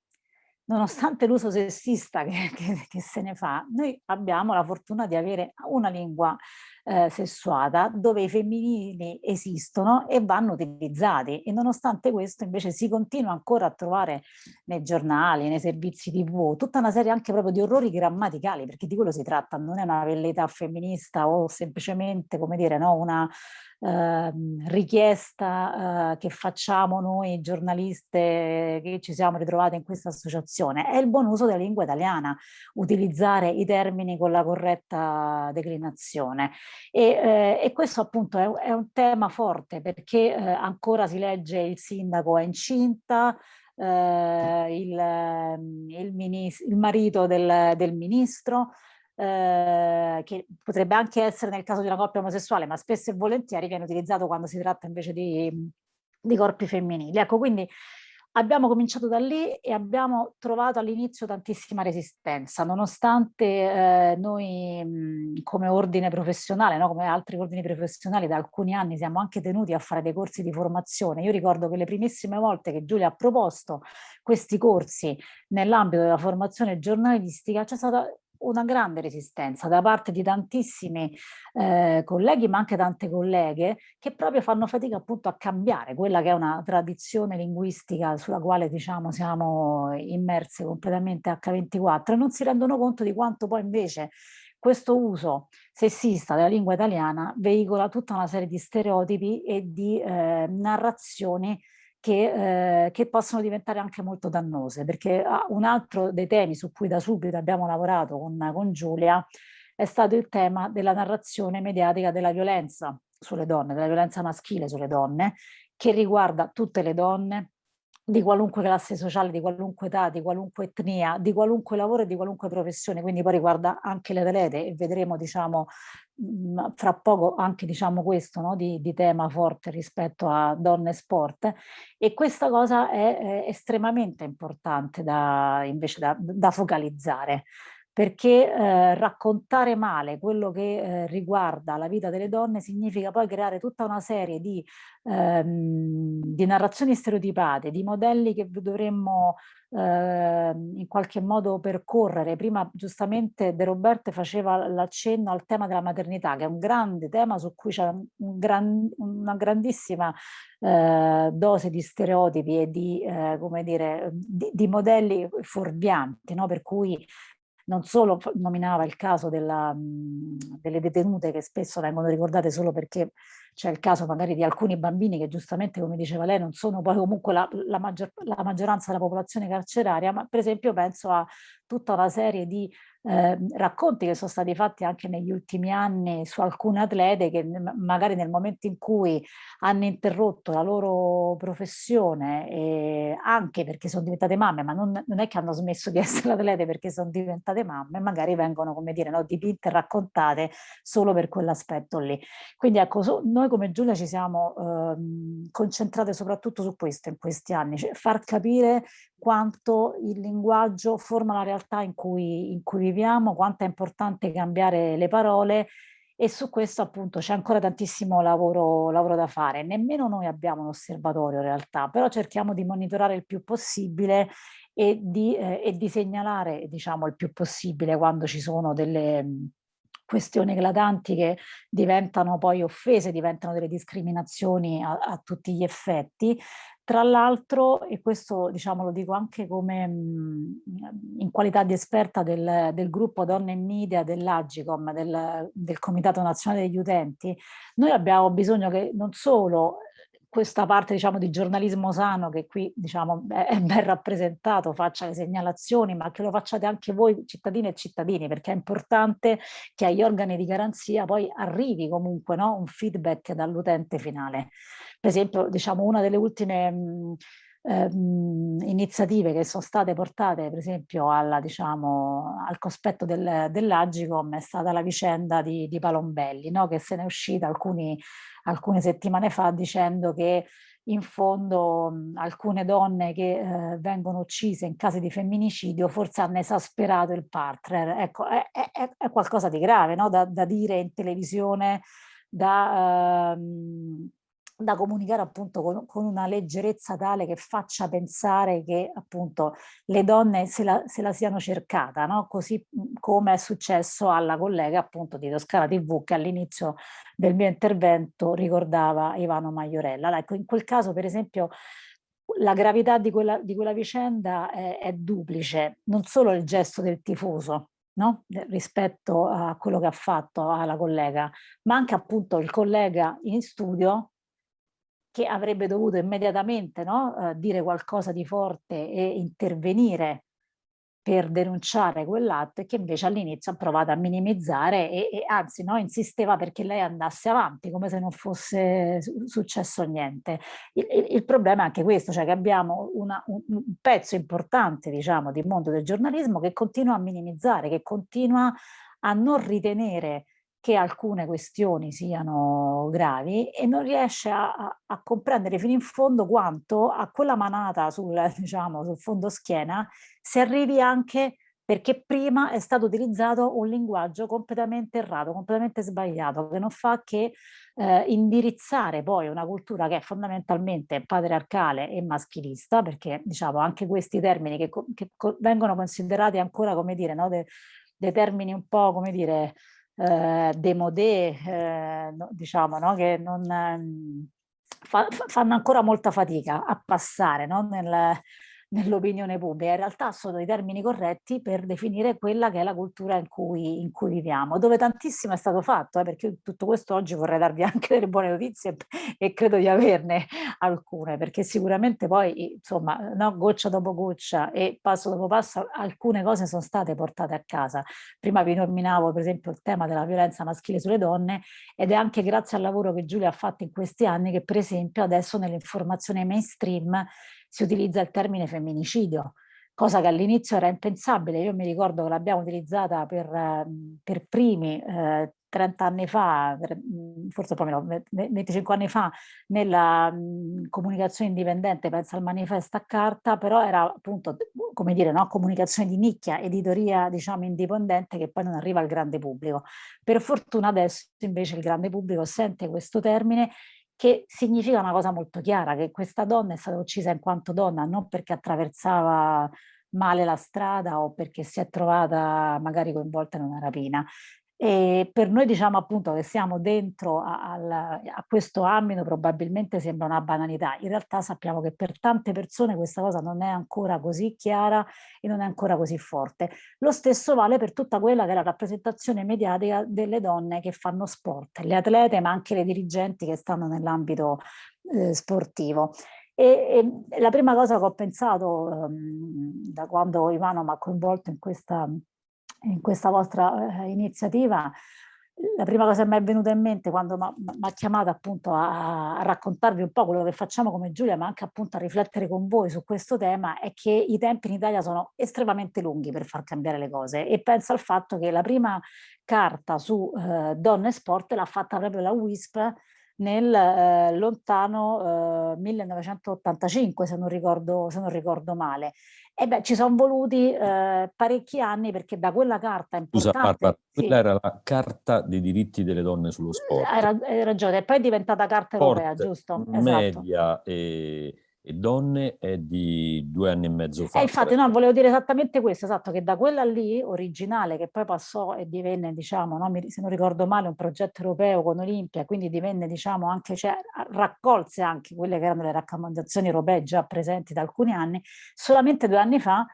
Speaker 4: Nonostante l'uso sessista che, che, che, se ne fa, noi abbiamo la fortuna di avere una lingua eh, sessuata dove i femminili esistono e vanno utilizzati. E nonostante questo invece si continua ancora a trovare nei giornali, nei servizi tv, tutta una serie anche proprio di orrori grammaticali perché di quello si tratta, non è una velleità femminista o semplicemente come dire no, una eh, richiesta eh, che facciamo noi giornaliste che ci siamo ritrovate in questa associazione, è il buon uso della lingua italiana, utilizzare i termini con la corretta declinazione. E, eh, e questo appunto è, è, un tema forte perché eh, ancora si legge il sindaco è incinta, eh, il, il, il, marito del, del ministro, eh, che potrebbe anche essere nel caso di una coppia omosessuale, ma spesso e volentieri viene utilizzato quando si tratta invece di, di corpi femminili. Ecco, quindi abbiamo cominciato da lì e abbiamo trovato all'inizio tantissima resistenza, nonostante eh, noi come ordine professionale, no? come altri ordini professionali da alcuni anni siamo anche tenuti a fare dei corsi di formazione. Io ricordo che le primissime volte che Giulia ha proposto questi corsi nell'ambito della formazione giornalistica c'è stata una grande resistenza da parte di tantissimi eh, colleghi ma anche tante colleghe che proprio fanno fatica appunto a cambiare quella che è una tradizione linguistica sulla quale diciamo siamo immerse completamente H24 e non si rendono conto di quanto poi invece questo uso sessista della lingua italiana veicola tutta una serie di stereotipi e di eh, narrazioni che, eh, che, possono diventare anche molto dannose, perché ah, un altro dei temi su cui da subito abbiamo lavorato con, con Giulia è stato il tema della narrazione mediatica della violenza sulle donne, della violenza maschile sulle donne, che riguarda tutte le donne, di qualunque classe sociale, di qualunque età, di qualunque etnia, di qualunque lavoro e di qualunque professione, quindi poi riguarda anche le atlete e vedremo diciamo mhmm, fra poco anche diciamo questo no, di, di, tema forte rispetto a donne e sport. E questa cosa è, è estremamente importante da, invece da, da focalizzare perché eh, raccontare male quello che eh, riguarda la vita delle donne significa poi creare tutta una serie di, ehm, di narrazioni stereotipate, di modelli che dovremmo eh, in qualche modo percorrere. Prima giustamente De Roberte faceva l'accenno al tema della maternità, che è un grande tema su cui c'è un gran, una grandissima eh, dose di stereotipi e di, eh, come dire, di, di modelli fuorvianti, no? per cui non solo nominava il caso della, delle detenute che spesso vengono ricordate solo perché c'è il caso magari di alcuni bambini che giustamente, come diceva lei, non sono poi comunque la, la, maggior, la maggioranza della popolazione carceraria, ma per esempio penso a tutta una serie di eh, racconti che sono stati fatti anche negli ultimi anni su alcune atlete che magari nel momento in cui hanno interrotto la loro professione, eh, anche perché sono diventate mamme, ma non, non, è che hanno smesso di essere atlete perché sono diventate mamme, magari vengono, come dire, no, dipinte e raccontate solo per quell'aspetto lì. Quindi ecco, so, noi come Giulia ci siamo eh, concentrate soprattutto su questo in questi anni, cioè far capire quanto il linguaggio forma la realtà in cui, in cui viviamo, quanto è importante cambiare le parole e su questo appunto c'è ancora tantissimo lavoro, lavoro, da fare. Nemmeno noi abbiamo un osservatorio in realtà, però cerchiamo di monitorare il più possibile e di, eh, e di segnalare diciamo il più possibile quando ci sono delle questioni eclatanti che diventano poi offese, diventano delle discriminazioni a, a tutti gli effetti. Tra l'altro, e questo diciamo lo dico anche come mh, in qualità di esperta del, del gruppo Donne in Media dell'Agicom, del, del Comitato Nazionale degli Utenti, noi abbiamo bisogno che non solo questa parte diciamo di giornalismo sano che qui diciamo è ben rappresentato, faccia le segnalazioni, ma che lo facciate anche voi cittadini e cittadini, perché è importante che agli organi di garanzia poi arrivi comunque no, un feedback dall'utente finale. Per esempio, diciamo, una delle ultime mh, ehm, iniziative che sono state portate per esempio alla, diciamo, al cospetto del, dell'Agicom è stata la vicenda di, di Palombelli, no? che se ne è uscita alcuni alcune settimane fa dicendo che in fondo mh, alcune donne che eh, vengono uccise in casi di femminicidio forse hanno esasperato il partner. Ecco, è, è, è qualcosa di grave no? da, da, dire in televisione, da, ehm, da comunicare appunto con, con, una leggerezza tale che faccia pensare che appunto le donne se la, se la siano cercata, no? così come è successo alla collega appunto di Toscana TV che all'inizio del mio intervento ricordava Ivano Maiorella. Ecco, in quel caso per esempio la gravità di quella, di quella vicenda è, è duplice, non solo il gesto del tifoso, No? rispetto a quello che ha fatto alla collega, ma anche appunto il collega in studio che avrebbe dovuto immediatamente no, eh, dire qualcosa di forte e intervenire per denunciare quell'atto e che invece all'inizio ha provato a minimizzare e, e anzi no, insisteva perché lei andasse avanti come se non fosse successo niente. Il, il, il problema è anche questo, cioè che abbiamo una, un, un, pezzo importante diciamo di mondo del giornalismo che continua a minimizzare, che continua a non ritenere che alcune questioni siano gravi e non riesce a, a, comprendere fino in fondo quanto a quella manata sul, diciamo, sul fondo schiena si arrivi anche perché prima è stato utilizzato un linguaggio completamente errato, completamente sbagliato, che non fa che eh, indirizzare poi una cultura che è fondamentalmente patriarcale e maschilista, perché diciamo anche questi termini che, che vengono considerati ancora, come dire, no, dei, dei termini un po', come dire, eh, demodé, eh, diciamo, no? che non, ehm, fa, fanno ancora molta fatica a passare no? Nel, nell'opinione pubblica. In realtà sono i termini corretti per definire quella che è la cultura in cui, in cui viviamo, dove tantissimo è stato fatto, eh, perché tutto questo oggi vorrei darvi anche delle buone notizie e credo di averne alcune, perché sicuramente poi, insomma, no, goccia dopo goccia e passo dopo passo, alcune cose sono state portate a casa. Prima vi nominavo per esempio il tema della violenza maschile sulle donne ed è anche grazie al lavoro che Giulia ha fatto in questi anni che per esempio adesso nell'informazione mainstream si utilizza il termine femminicidio, cosa che all'inizio era impensabile. Io mi ricordo che l'abbiamo utilizzata per, ehm, per primi eh, 30 anni fa, mm, forse poi meno, 25 anni fa, nella mh, comunicazione indipendente, penso al manifesto a carta, però era appunto, come dire, no? comunicazione di nicchia, editoria diciamo indipendente che poi non arriva al grande pubblico. Per fortuna adesso invece il grande pubblico sente questo termine che significa una cosa molto chiara, che questa donna è stata uccisa in quanto donna, non perché attraversava male la strada o perché si è trovata magari coinvolta in una rapina. E per noi diciamo appunto che siamo dentro a, a, questo ambito probabilmente sembra una banalità, in realtà sappiamo che per tante persone questa cosa non è ancora così chiara e non è ancora così forte. Lo stesso vale per tutta quella che è la rappresentazione mediatica delle donne che fanno sport, le atlete ma anche le dirigenti che stanno nell'ambito eh, sportivo. E, e, la prima cosa che ho pensato um, da quando Ivano mi ha coinvolto in questa in questa vostra eh, iniziativa, la prima cosa che mi è venuta in mente quando mi ha chiamato appunto a, a, raccontarvi un po' quello che facciamo come Giulia, ma anche appunto a riflettere con voi su questo tema, è che i tempi in Italia sono estremamente lunghi per far cambiare le cose. E penso al fatto che la prima carta su eh, donne e sport l'ha fatta proprio la WISP nel eh, lontano eh, 1985 se non, ricordo, se non ricordo male e beh, ci sono voluti eh, parecchi anni perché da quella carta importante...
Speaker 1: Scusa, Barbara, quella sì. era la carta dei diritti delle donne sullo sport.
Speaker 4: Hai, ragione, e poi è diventata carta sport, europea, giusto?
Speaker 1: Esatto. Media e, e donne è di due anni e mezzo fa.
Speaker 4: Eh, infatti, no, volevo dire esattamente questo, esatto, che da quella lì, originale, che poi passò e divenne, diciamo, no, se non ricordo male, un progetto europeo con Olimpia, quindi divenne, diciamo, anche, cioè, raccolse anche quelle che erano le raccomandazioni europee già presenti da alcuni anni, solamente due anni fa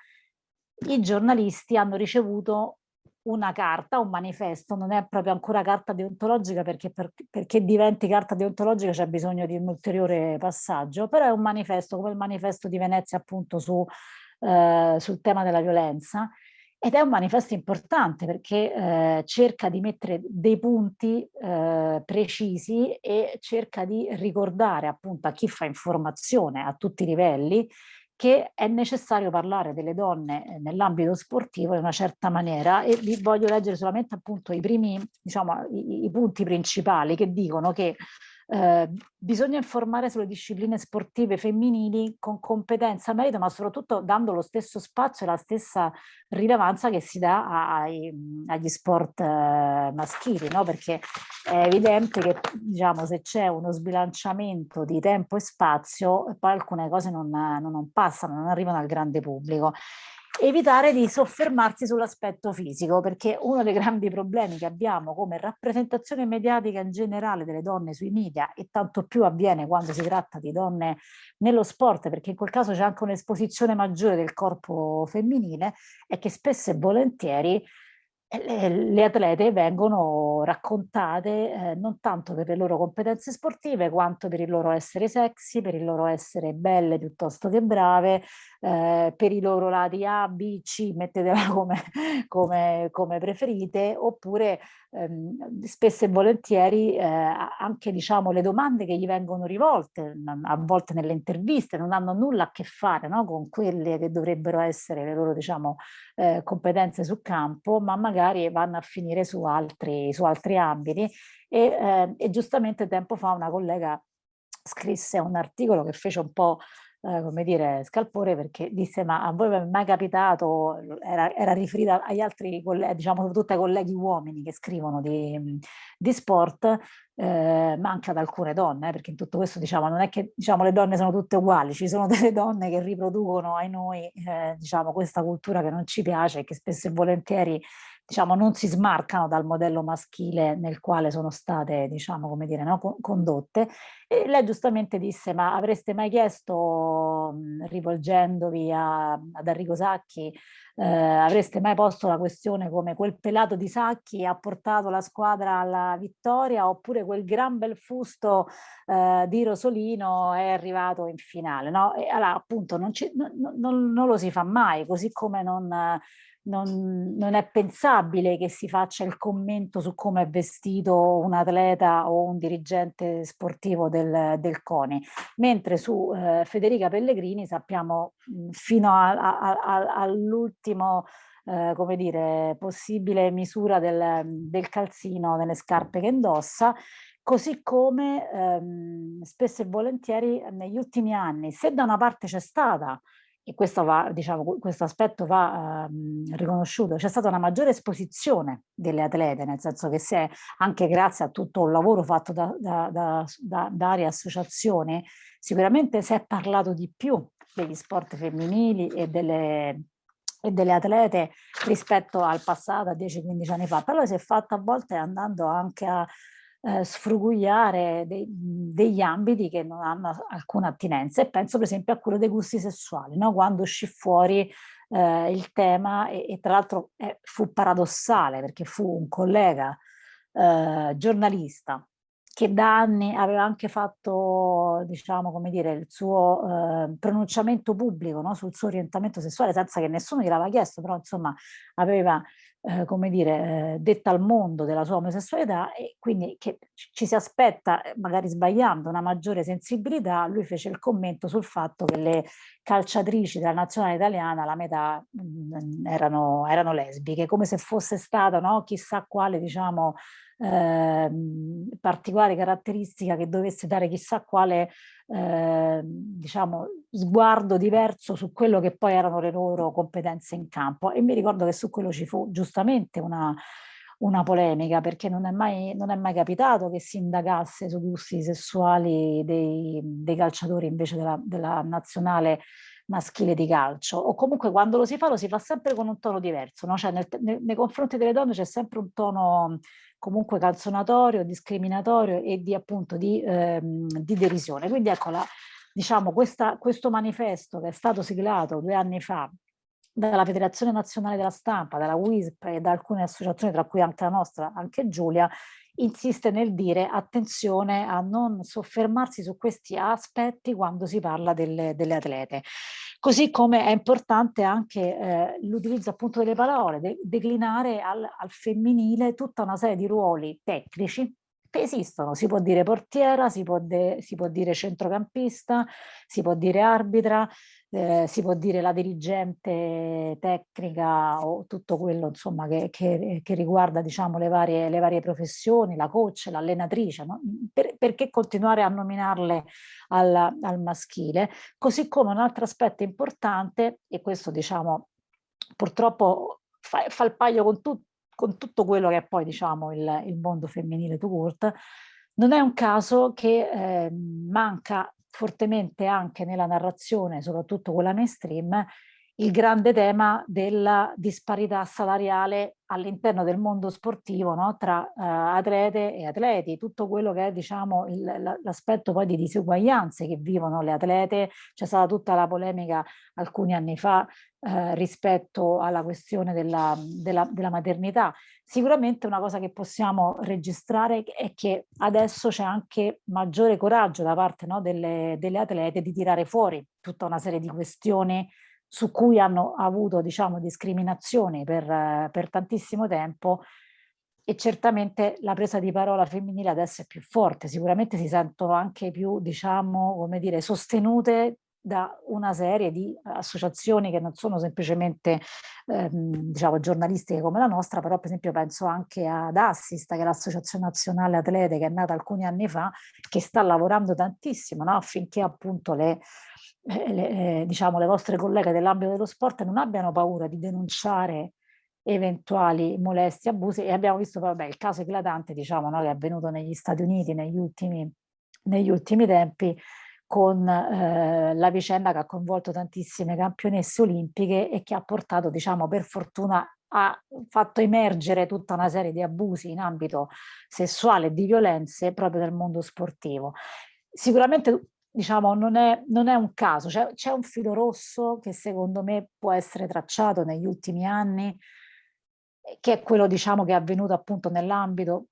Speaker 4: i giornalisti hanno ricevuto una carta, un manifesto, non è proprio ancora carta deontologica perché per, perché diventi carta deontologica c'è bisogno di un ulteriore passaggio, però è un manifesto come il manifesto di Venezia appunto su, eh, sul tema della violenza. Ed è un manifesto importante perché eh, cerca di mettere dei punti eh, precisi e cerca di ricordare appunto a chi fa informazione a tutti i livelli che è necessario parlare delle donne eh, nell'ambito sportivo in una certa maniera. E vi voglio leggere solamente appunto i primi, diciamo, i, i punti principali che dicono che eh, bisogna informare sulle discipline sportive femminili con competenza, merito, ma soprattutto dando lo stesso spazio e la stessa rilevanza che si dà ai, agli sport eh, maschili, no? perché è evidente che diciamo, se c'è uno sbilanciamento di tempo e spazio, poi alcune cose non, non passano, non arrivano al grande pubblico evitare di soffermarsi sull'aspetto fisico, perché uno dei grandi problemi che abbiamo come rappresentazione mediatica in generale delle donne sui media, e tanto più avviene quando si tratta di donne nello sport, perché in quel caso c'è anche un'esposizione maggiore del corpo femminile, è che spesso e volentieri le atlete vengono raccontate eh, non tanto per le loro competenze sportive quanto per il loro essere sexy, per il loro essere belle piuttosto che brave, eh, per i loro lati A, B, C, mettetela come, come, come preferite, oppure ehm, spesso e volentieri eh, anche diciamo, le domande che gli vengono rivolte, a volte nelle interviste, non hanno nulla a che fare no, con quelle che dovrebbero essere le loro diciamo, eh, competenze sul campo, ma magari vanno a finire su altri, su altri ambiti. E, eh, e giustamente tempo fa una collega scrisse un articolo che fece un po' eh, come dire, scalpore perché disse ma a voi è mai capitato, era, era riferita agli altri diciamo soprattutto ai colleghi uomini che scrivono di, di sport, eh, ma anche ad alcune donne, eh, perché in tutto questo diciamo non è che diciamo, le donne sono tutte uguali, ci sono delle donne che riproducono ai noi eh, diciamo, questa cultura che non ci piace e che spesso e volentieri diciamo, non si smarcano dal modello maschile nel quale sono state, diciamo, come dire, no, condotte. E lei giustamente disse, ma avreste mai chiesto, rivolgendovi a, ad Enrico Sacchi, eh, avreste mai posto la questione come quel pelato di Sacchi ha portato la squadra alla vittoria oppure quel gran bel fusto eh, di Rosolino è arrivato in finale, no? E allora appunto non, ci, non, non, non lo si fa mai, così come non non, non, è pensabile che si faccia il commento su come è vestito un atleta o un dirigente sportivo del, del CONI, mentre su eh, Federica Pellegrini sappiamo mh, fino all'ultimo eh, come dire, possibile misura del, del calzino nelle scarpe che indossa, così come ehm, spesso e volentieri negli ultimi anni, se da una parte c'è stata e questo, va, diciamo, questo aspetto va um, riconosciuto, c'è stata una maggiore esposizione delle atlete, nel senso che se anche grazie a tutto un lavoro fatto da, da, da, da, varie associazioni, sicuramente si è parlato di più degli sport femminili e delle, e delle atlete rispetto al passato, a 10-15 anni fa, però si è fatto a volte andando anche a eh, sfrugugliare dei, degli ambiti che non hanno alcuna attinenza e penso per esempio a quello dei gusti sessuali, no? quando uscì fuori eh, il tema e, e tra l'altro eh, fu paradossale perché fu un collega eh, giornalista che da anni aveva anche fatto, diciamo, come dire, il suo eh, pronunciamento pubblico no? sul suo orientamento sessuale senza che nessuno gliel'aveva chiesto, però insomma aveva eh, come dire, eh, detta al mondo della sua omosessualità e quindi che ci si aspetta, eh, magari sbagliando, una maggiore sensibilità, lui fece il commento sul fatto che le calciatrici della nazionale italiana, la metà mh, mm, erano, erano lesbiche, come se fosse stata no, chissà quale, diciamo, eh, particolare caratteristica che dovesse dare chissà quale eh, diciamo, sguardo diverso su quello che poi erano le loro competenze in campo e mi ricordo che su quello ci fu giustamente una, una polemica perché non è mai, non è mai capitato che si indagasse sui gusti sessuali dei, dei calciatori invece della, della nazionale maschile di calcio o comunque quando lo si fa lo si fa sempre con un tono diverso, no? cioè nel, nei, nei confronti delle donne c'è sempre un tono comunque canzonatorio, discriminatorio e di appunto di, ehm, di derisione. Quindi ecco, la, diciamo, questa, questo manifesto che è stato siglato due anni fa dalla Federazione Nazionale della Stampa, dalla WISP e da alcune associazioni, tra cui anche la nostra, anche Giulia, insiste nel dire attenzione a non soffermarsi su questi aspetti quando si parla delle, delle atlete. Così come è importante anche eh, l'utilizzo appunto delle parole, de declinare al, al femminile tutta una serie di ruoli tecnici esistono, si può dire portiera, si può, si può dire centrocampista, si può dire arbitra, eh, si può dire la dirigente tecnica o tutto quello insomma, che, che, che riguarda diciamo, le, varie, le varie professioni, la coach, l'allenatrice, no? per, perché continuare a nominarle al, al maschile? Così come un altro aspetto importante, e questo diciamo purtroppo fa, fa il paio con, tu, con, tutto quello che è poi diciamo, il, il mondo femminile to court, non è un caso che eh, manca fortemente anche nella narrazione, soprattutto quella mainstream, il grande tema della disparità salariale all'interno del mondo sportivo no? tra uh, atlete e atleti, tutto quello che è diciamo, l'aspetto poi di diseguaglianze che vivono le atlete, c'è stata tutta la polemica alcuni anni fa uh, rispetto alla questione della, della, della, maternità. Sicuramente una cosa che possiamo registrare è che adesso c'è anche maggiore coraggio da parte no, delle, delle atlete di tirare fuori tutta una serie di questioni su cui hanno avuto diciamo, discriminazioni per, per tantissimo tempo e certamente la presa di parola femminile adesso è più forte, sicuramente si sentono anche più, diciamo, come dire, sostenute da una serie di associazioni che non sono semplicemente ehm, diciamo, giornalistiche come la nostra, però per esempio penso anche ad Assist, che è l'Associazione Nazionale Atlete che è nata alcuni anni fa, che sta lavorando tantissimo no? affinché appunto le, eh, le, eh, diciamo, le vostre colleghe dell'ambito dello sport non abbiano paura di denunciare eventuali molestie, abusi e abbiamo visto vabbè, il caso eclatante diciamo, no, che è avvenuto negli Stati Uniti negli ultimi, negli ultimi tempi con eh, la vicenda che ha coinvolto tantissime campionesse olimpiche e che ha portato diciamo per fortuna ha fatto emergere tutta una serie di abusi in ambito sessuale e di violenze proprio nel mondo sportivo. Sicuramente diciamo, non è, non è un caso, c'è un filo rosso che secondo me può essere tracciato negli ultimi anni, che è quello diciamo, che è avvenuto appunto nell'ambito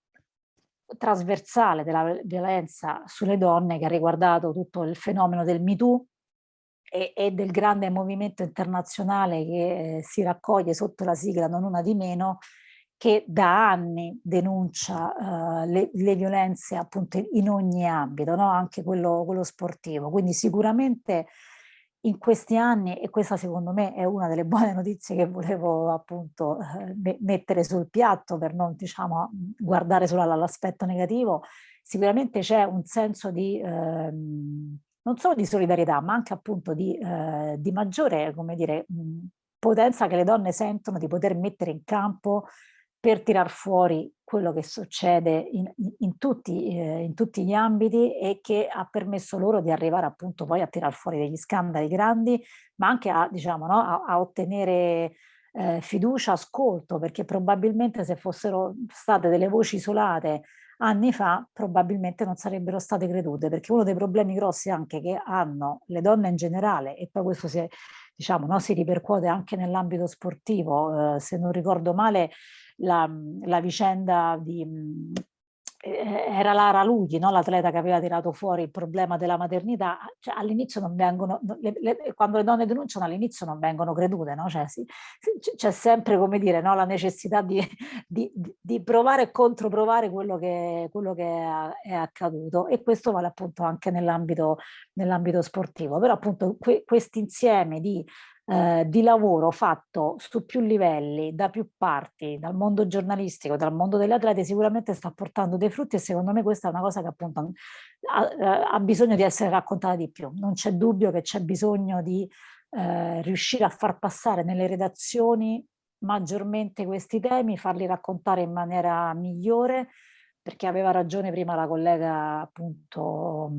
Speaker 4: trasversale della violenza sulle donne che ha riguardato tutto il fenomeno del MeToo e, e del grande movimento internazionale che eh, si raccoglie sotto la sigla non una di meno che da anni denuncia uh, le, le, violenze appunto in ogni ambito, no? anche quello, quello, sportivo. Quindi sicuramente in questi anni, e questa secondo me è una delle buone notizie che volevo appunto uh, mettere sul piatto per non diciamo guardare solo all'aspetto negativo, sicuramente c'è un senso di... Uh, non solo di solidarietà, ma anche appunto di, eh, di maggiore, come dire, potenza che le donne sentono di poter mettere in campo per tirar fuori quello che succede in, in, tutti, eh, in, tutti, gli ambiti e che ha permesso loro di arrivare appunto poi a tirar fuori degli scandali grandi, ma anche a, diciamo, no, a, a ottenere eh, fiducia, ascolto, perché probabilmente se fossero state delle voci isolate anni fa probabilmente non sarebbero state credute, perché uno dei problemi grossi anche che hanno le donne in generale, e poi questo si, diciamo, no, si ripercuote anche nell'ambito sportivo, eh, se non ricordo male la, la vicenda di eh, era Lara Lughi, no? l'atleta che aveva tirato fuori il problema della maternità, cioè, all'inizio non vengono, le, le, quando le donne denunciano all'inizio non vengono credute, no? cioè, c'è sempre come dire, no? la necessità di, di, di, provare e controprovare quello che, quello che è, è, accaduto e questo vale appunto anche nell'ambito nell sportivo, però appunto que, questo insieme di eh, di lavoro fatto su più livelli, da più parti, dal mondo giornalistico, dal mondo delle atlete, sicuramente sta portando dei frutti e secondo me questa è una cosa che appunto ha, ha bisogno di essere raccontata di più. Non c'è dubbio che c'è bisogno di eh, riuscire a far passare nelle redazioni maggiormente questi temi, farli raccontare in maniera migliore, perché aveva ragione prima la collega appunto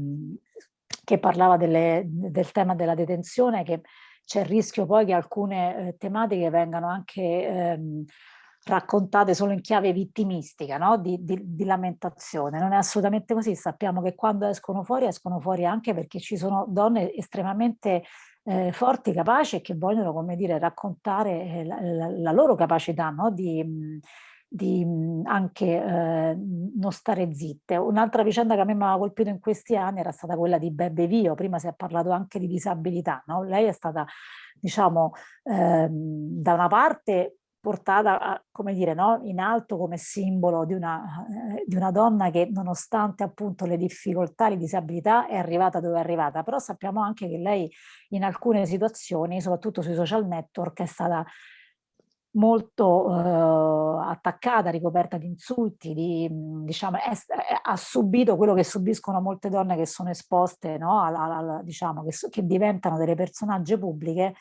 Speaker 4: che parlava delle, del tema della detenzione, che c'è il rischio poi che alcune eh, tematiche vengano anche ehm, raccontate solo in chiave vittimistica, no? di, di, di, lamentazione. Non è assolutamente così, sappiamo che quando escono fuori, escono fuori anche perché ci sono donne estremamente eh, forti, capaci e che vogliono, come dire, raccontare eh, la, la, loro capacità no? di, di anche eh, non stare zitte. Un'altra vicenda che a me mi aveva colpito in questi anni era stata quella di Bebe Vio, prima si è parlato anche di disabilità, no? lei è stata diciamo eh, da una parte portata, come dire, no? in alto come simbolo di una, eh, di una donna che nonostante appunto le difficoltà, le disabilità è arrivata dove è arrivata, però sappiamo anche che lei in alcune situazioni, soprattutto sui social network, è stata molto eh, attaccata, ricoperta di insulti, di, diciamo, è, è, ha subito quello che subiscono molte donne che sono esposte, no? alla, alla, diciamo, che, che diventano delle personaggi pubbliche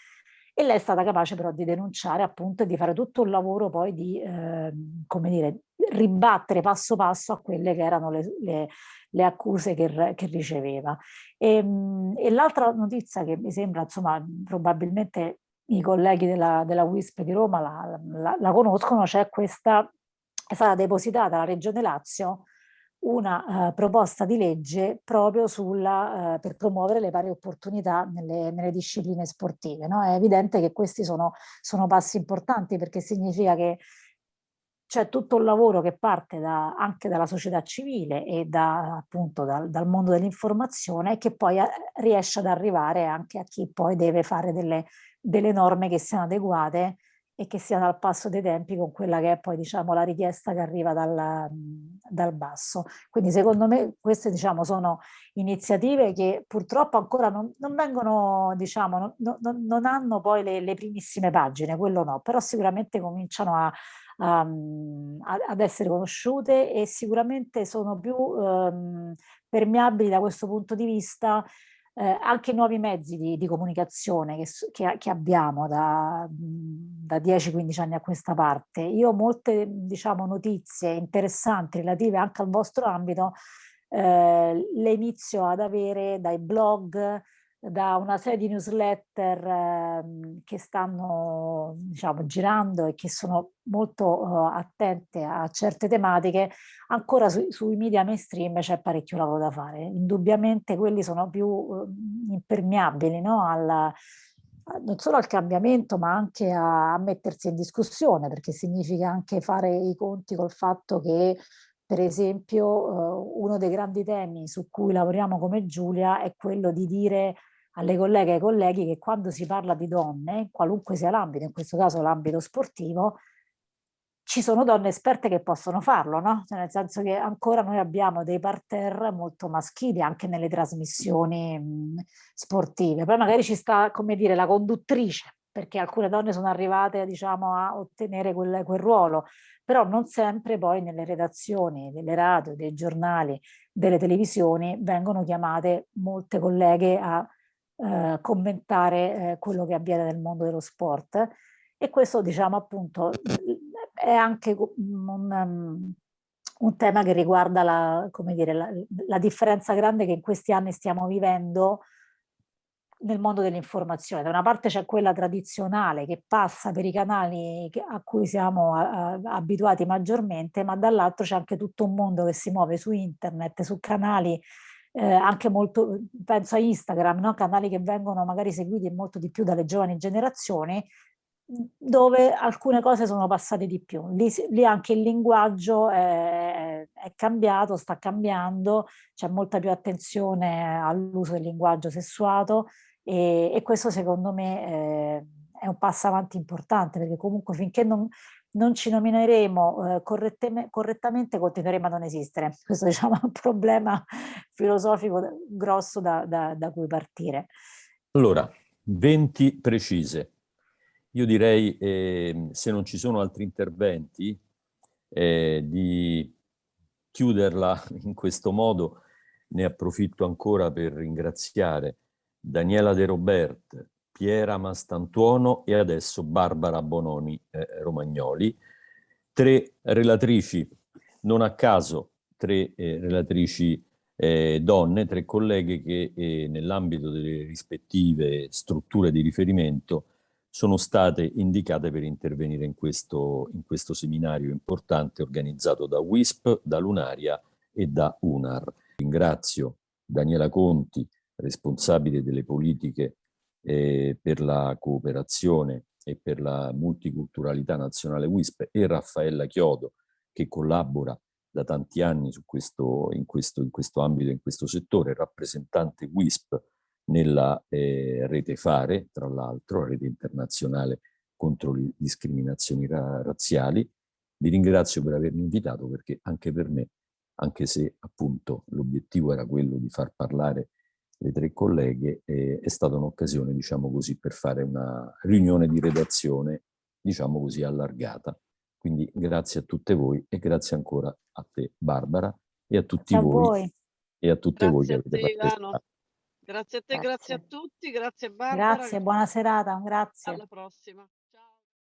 Speaker 4: e lei è stata capace però di denunciare appunto e di fare tutto un lavoro poi di, eh, come dire, ribattere passo passo a quelle che erano le, le, le accuse che, che, riceveva. E, ehm, e l'altra notizia che mi sembra, insomma, probabilmente i colleghi della, della WISP di Roma la, la, la conoscono, c'è questa, è stata depositata alla Regione Lazio una uh, proposta di legge proprio sulla, uh, per promuovere le pari opportunità nelle, nelle discipline sportive. No? È evidente che questi sono, sono, passi importanti perché significa che c'è tutto un lavoro che parte da, anche dalla società civile e da, appunto dal, dal mondo dell'informazione che poi eh, riesce ad arrivare anche a chi poi deve fare delle, delle norme che siano adeguate e che siano al passo dei tempi con quella che è poi diciamo la richiesta che arriva dal, dal basso. Quindi secondo me queste diciamo sono iniziative che purtroppo ancora non, non vengono, diciamo, non, non, non hanno poi le, le, primissime pagine, quello no, però sicuramente cominciano a, a, ad essere conosciute e sicuramente sono più um, permeabili da questo punto di vista eh, anche nuovi mezzi di, di comunicazione che, che, che, abbiamo da, da 10-15 anni a questa parte. Io molte diciamo, notizie interessanti relative anche al vostro ambito, eh, le inizio ad avere dai blog, da una serie di newsletter eh, che stanno diciamo, girando e che sono molto uh, attente a certe tematiche, ancora su, sui media mainstream c'è parecchio lavoro da fare. Indubbiamente quelli sono più uh, impermeabili no? Alla, non solo al cambiamento ma anche a, a mettersi in discussione perché significa anche fare i conti col fatto che per esempio uh, uno dei grandi temi su cui lavoriamo come Giulia è quello di dire alle colleghe e ai colleghi che quando si parla di donne, qualunque sia l'ambito, in questo caso l'ambito sportivo, ci sono donne esperte che possono farlo, no? Cioè nel senso che ancora noi abbiamo dei parterre molto maschili anche nelle trasmissioni mh, sportive. Poi magari ci sta, come dire, la conduttrice, perché alcune donne sono arrivate, diciamo, a ottenere quel, quel ruolo, però non sempre poi nelle redazioni delle radio, dei giornali, delle televisioni vengono chiamate molte colleghe a eh, commentare eh, quello che avviene nel mondo dello sport e questo diciamo appunto è anche un, um, un tema che riguarda la, dire, la, la differenza grande che in questi anni stiamo vivendo nel mondo dell'informazione. Da una parte c'è quella tradizionale che passa per i canali a cui siamo abituati maggiormente, ma dall'altro c'è anche tutto un mondo che si muove su internet, su canali eh, anche molto, penso a Instagram, no? canali che vengono magari seguiti molto di più dalle giovani generazioni, dove alcune cose sono passate di più. Lì, lì anche il linguaggio è, è, cambiato, sta cambiando, c'è molta più attenzione all'uso del linguaggio sessuato e, e questo secondo me eh, è un passo avanti importante perché comunque finché non, non ci nomineremo eh, correttamente, continueremo a non esistere. Questo diciamo, è un problema filosofico grosso da, da, da cui partire.
Speaker 1: Allora, 20 precise. Io direi, eh, se non ci sono altri interventi, eh, di chiuderla in questo modo. Ne approfitto ancora per ringraziare Daniela De Robert, Piera Mastantuono e adesso Barbara Bononi eh, Romagnoli. Tre relatrici, non a caso tre eh, relatrici eh, donne, tre colleghe che eh, nell'ambito delle rispettive strutture di riferimento sono state indicate per intervenire in questo, in questo seminario importante organizzato da WISP, da Lunaria e da UNAR. Ringrazio Daniela Conti, responsabile delle politiche eh, per la cooperazione e per la multiculturalità nazionale WISP e Raffaella Chiodo che collabora da tanti anni questo, in, questo, in questo ambito, in questo settore, rappresentante WISP nella eh, rete FARE, tra l'altro, rete internazionale contro le discriminazioni ra razziali. Vi ringrazio per avermi invitato perché anche per me, anche se appunto l'obiettivo era quello di far parlare le tre colleghe, eh, è stata un'occasione, diciamo così, per fare una riunione di redazione, diciamo così, allargata. Quindi grazie a tutte voi e grazie ancora a te Barbara e a tutti
Speaker 4: a
Speaker 1: voi,
Speaker 4: voi,
Speaker 1: e a tutte
Speaker 5: Grazie
Speaker 1: voi che
Speaker 5: a
Speaker 1: avete
Speaker 5: te,
Speaker 1: partecipato.
Speaker 5: Ivano. Grazie a te, grazie a
Speaker 4: Grazie.
Speaker 5: tutti, grazie Barbara.
Speaker 4: grazie, buona serata, grazie.
Speaker 5: Alla prossima.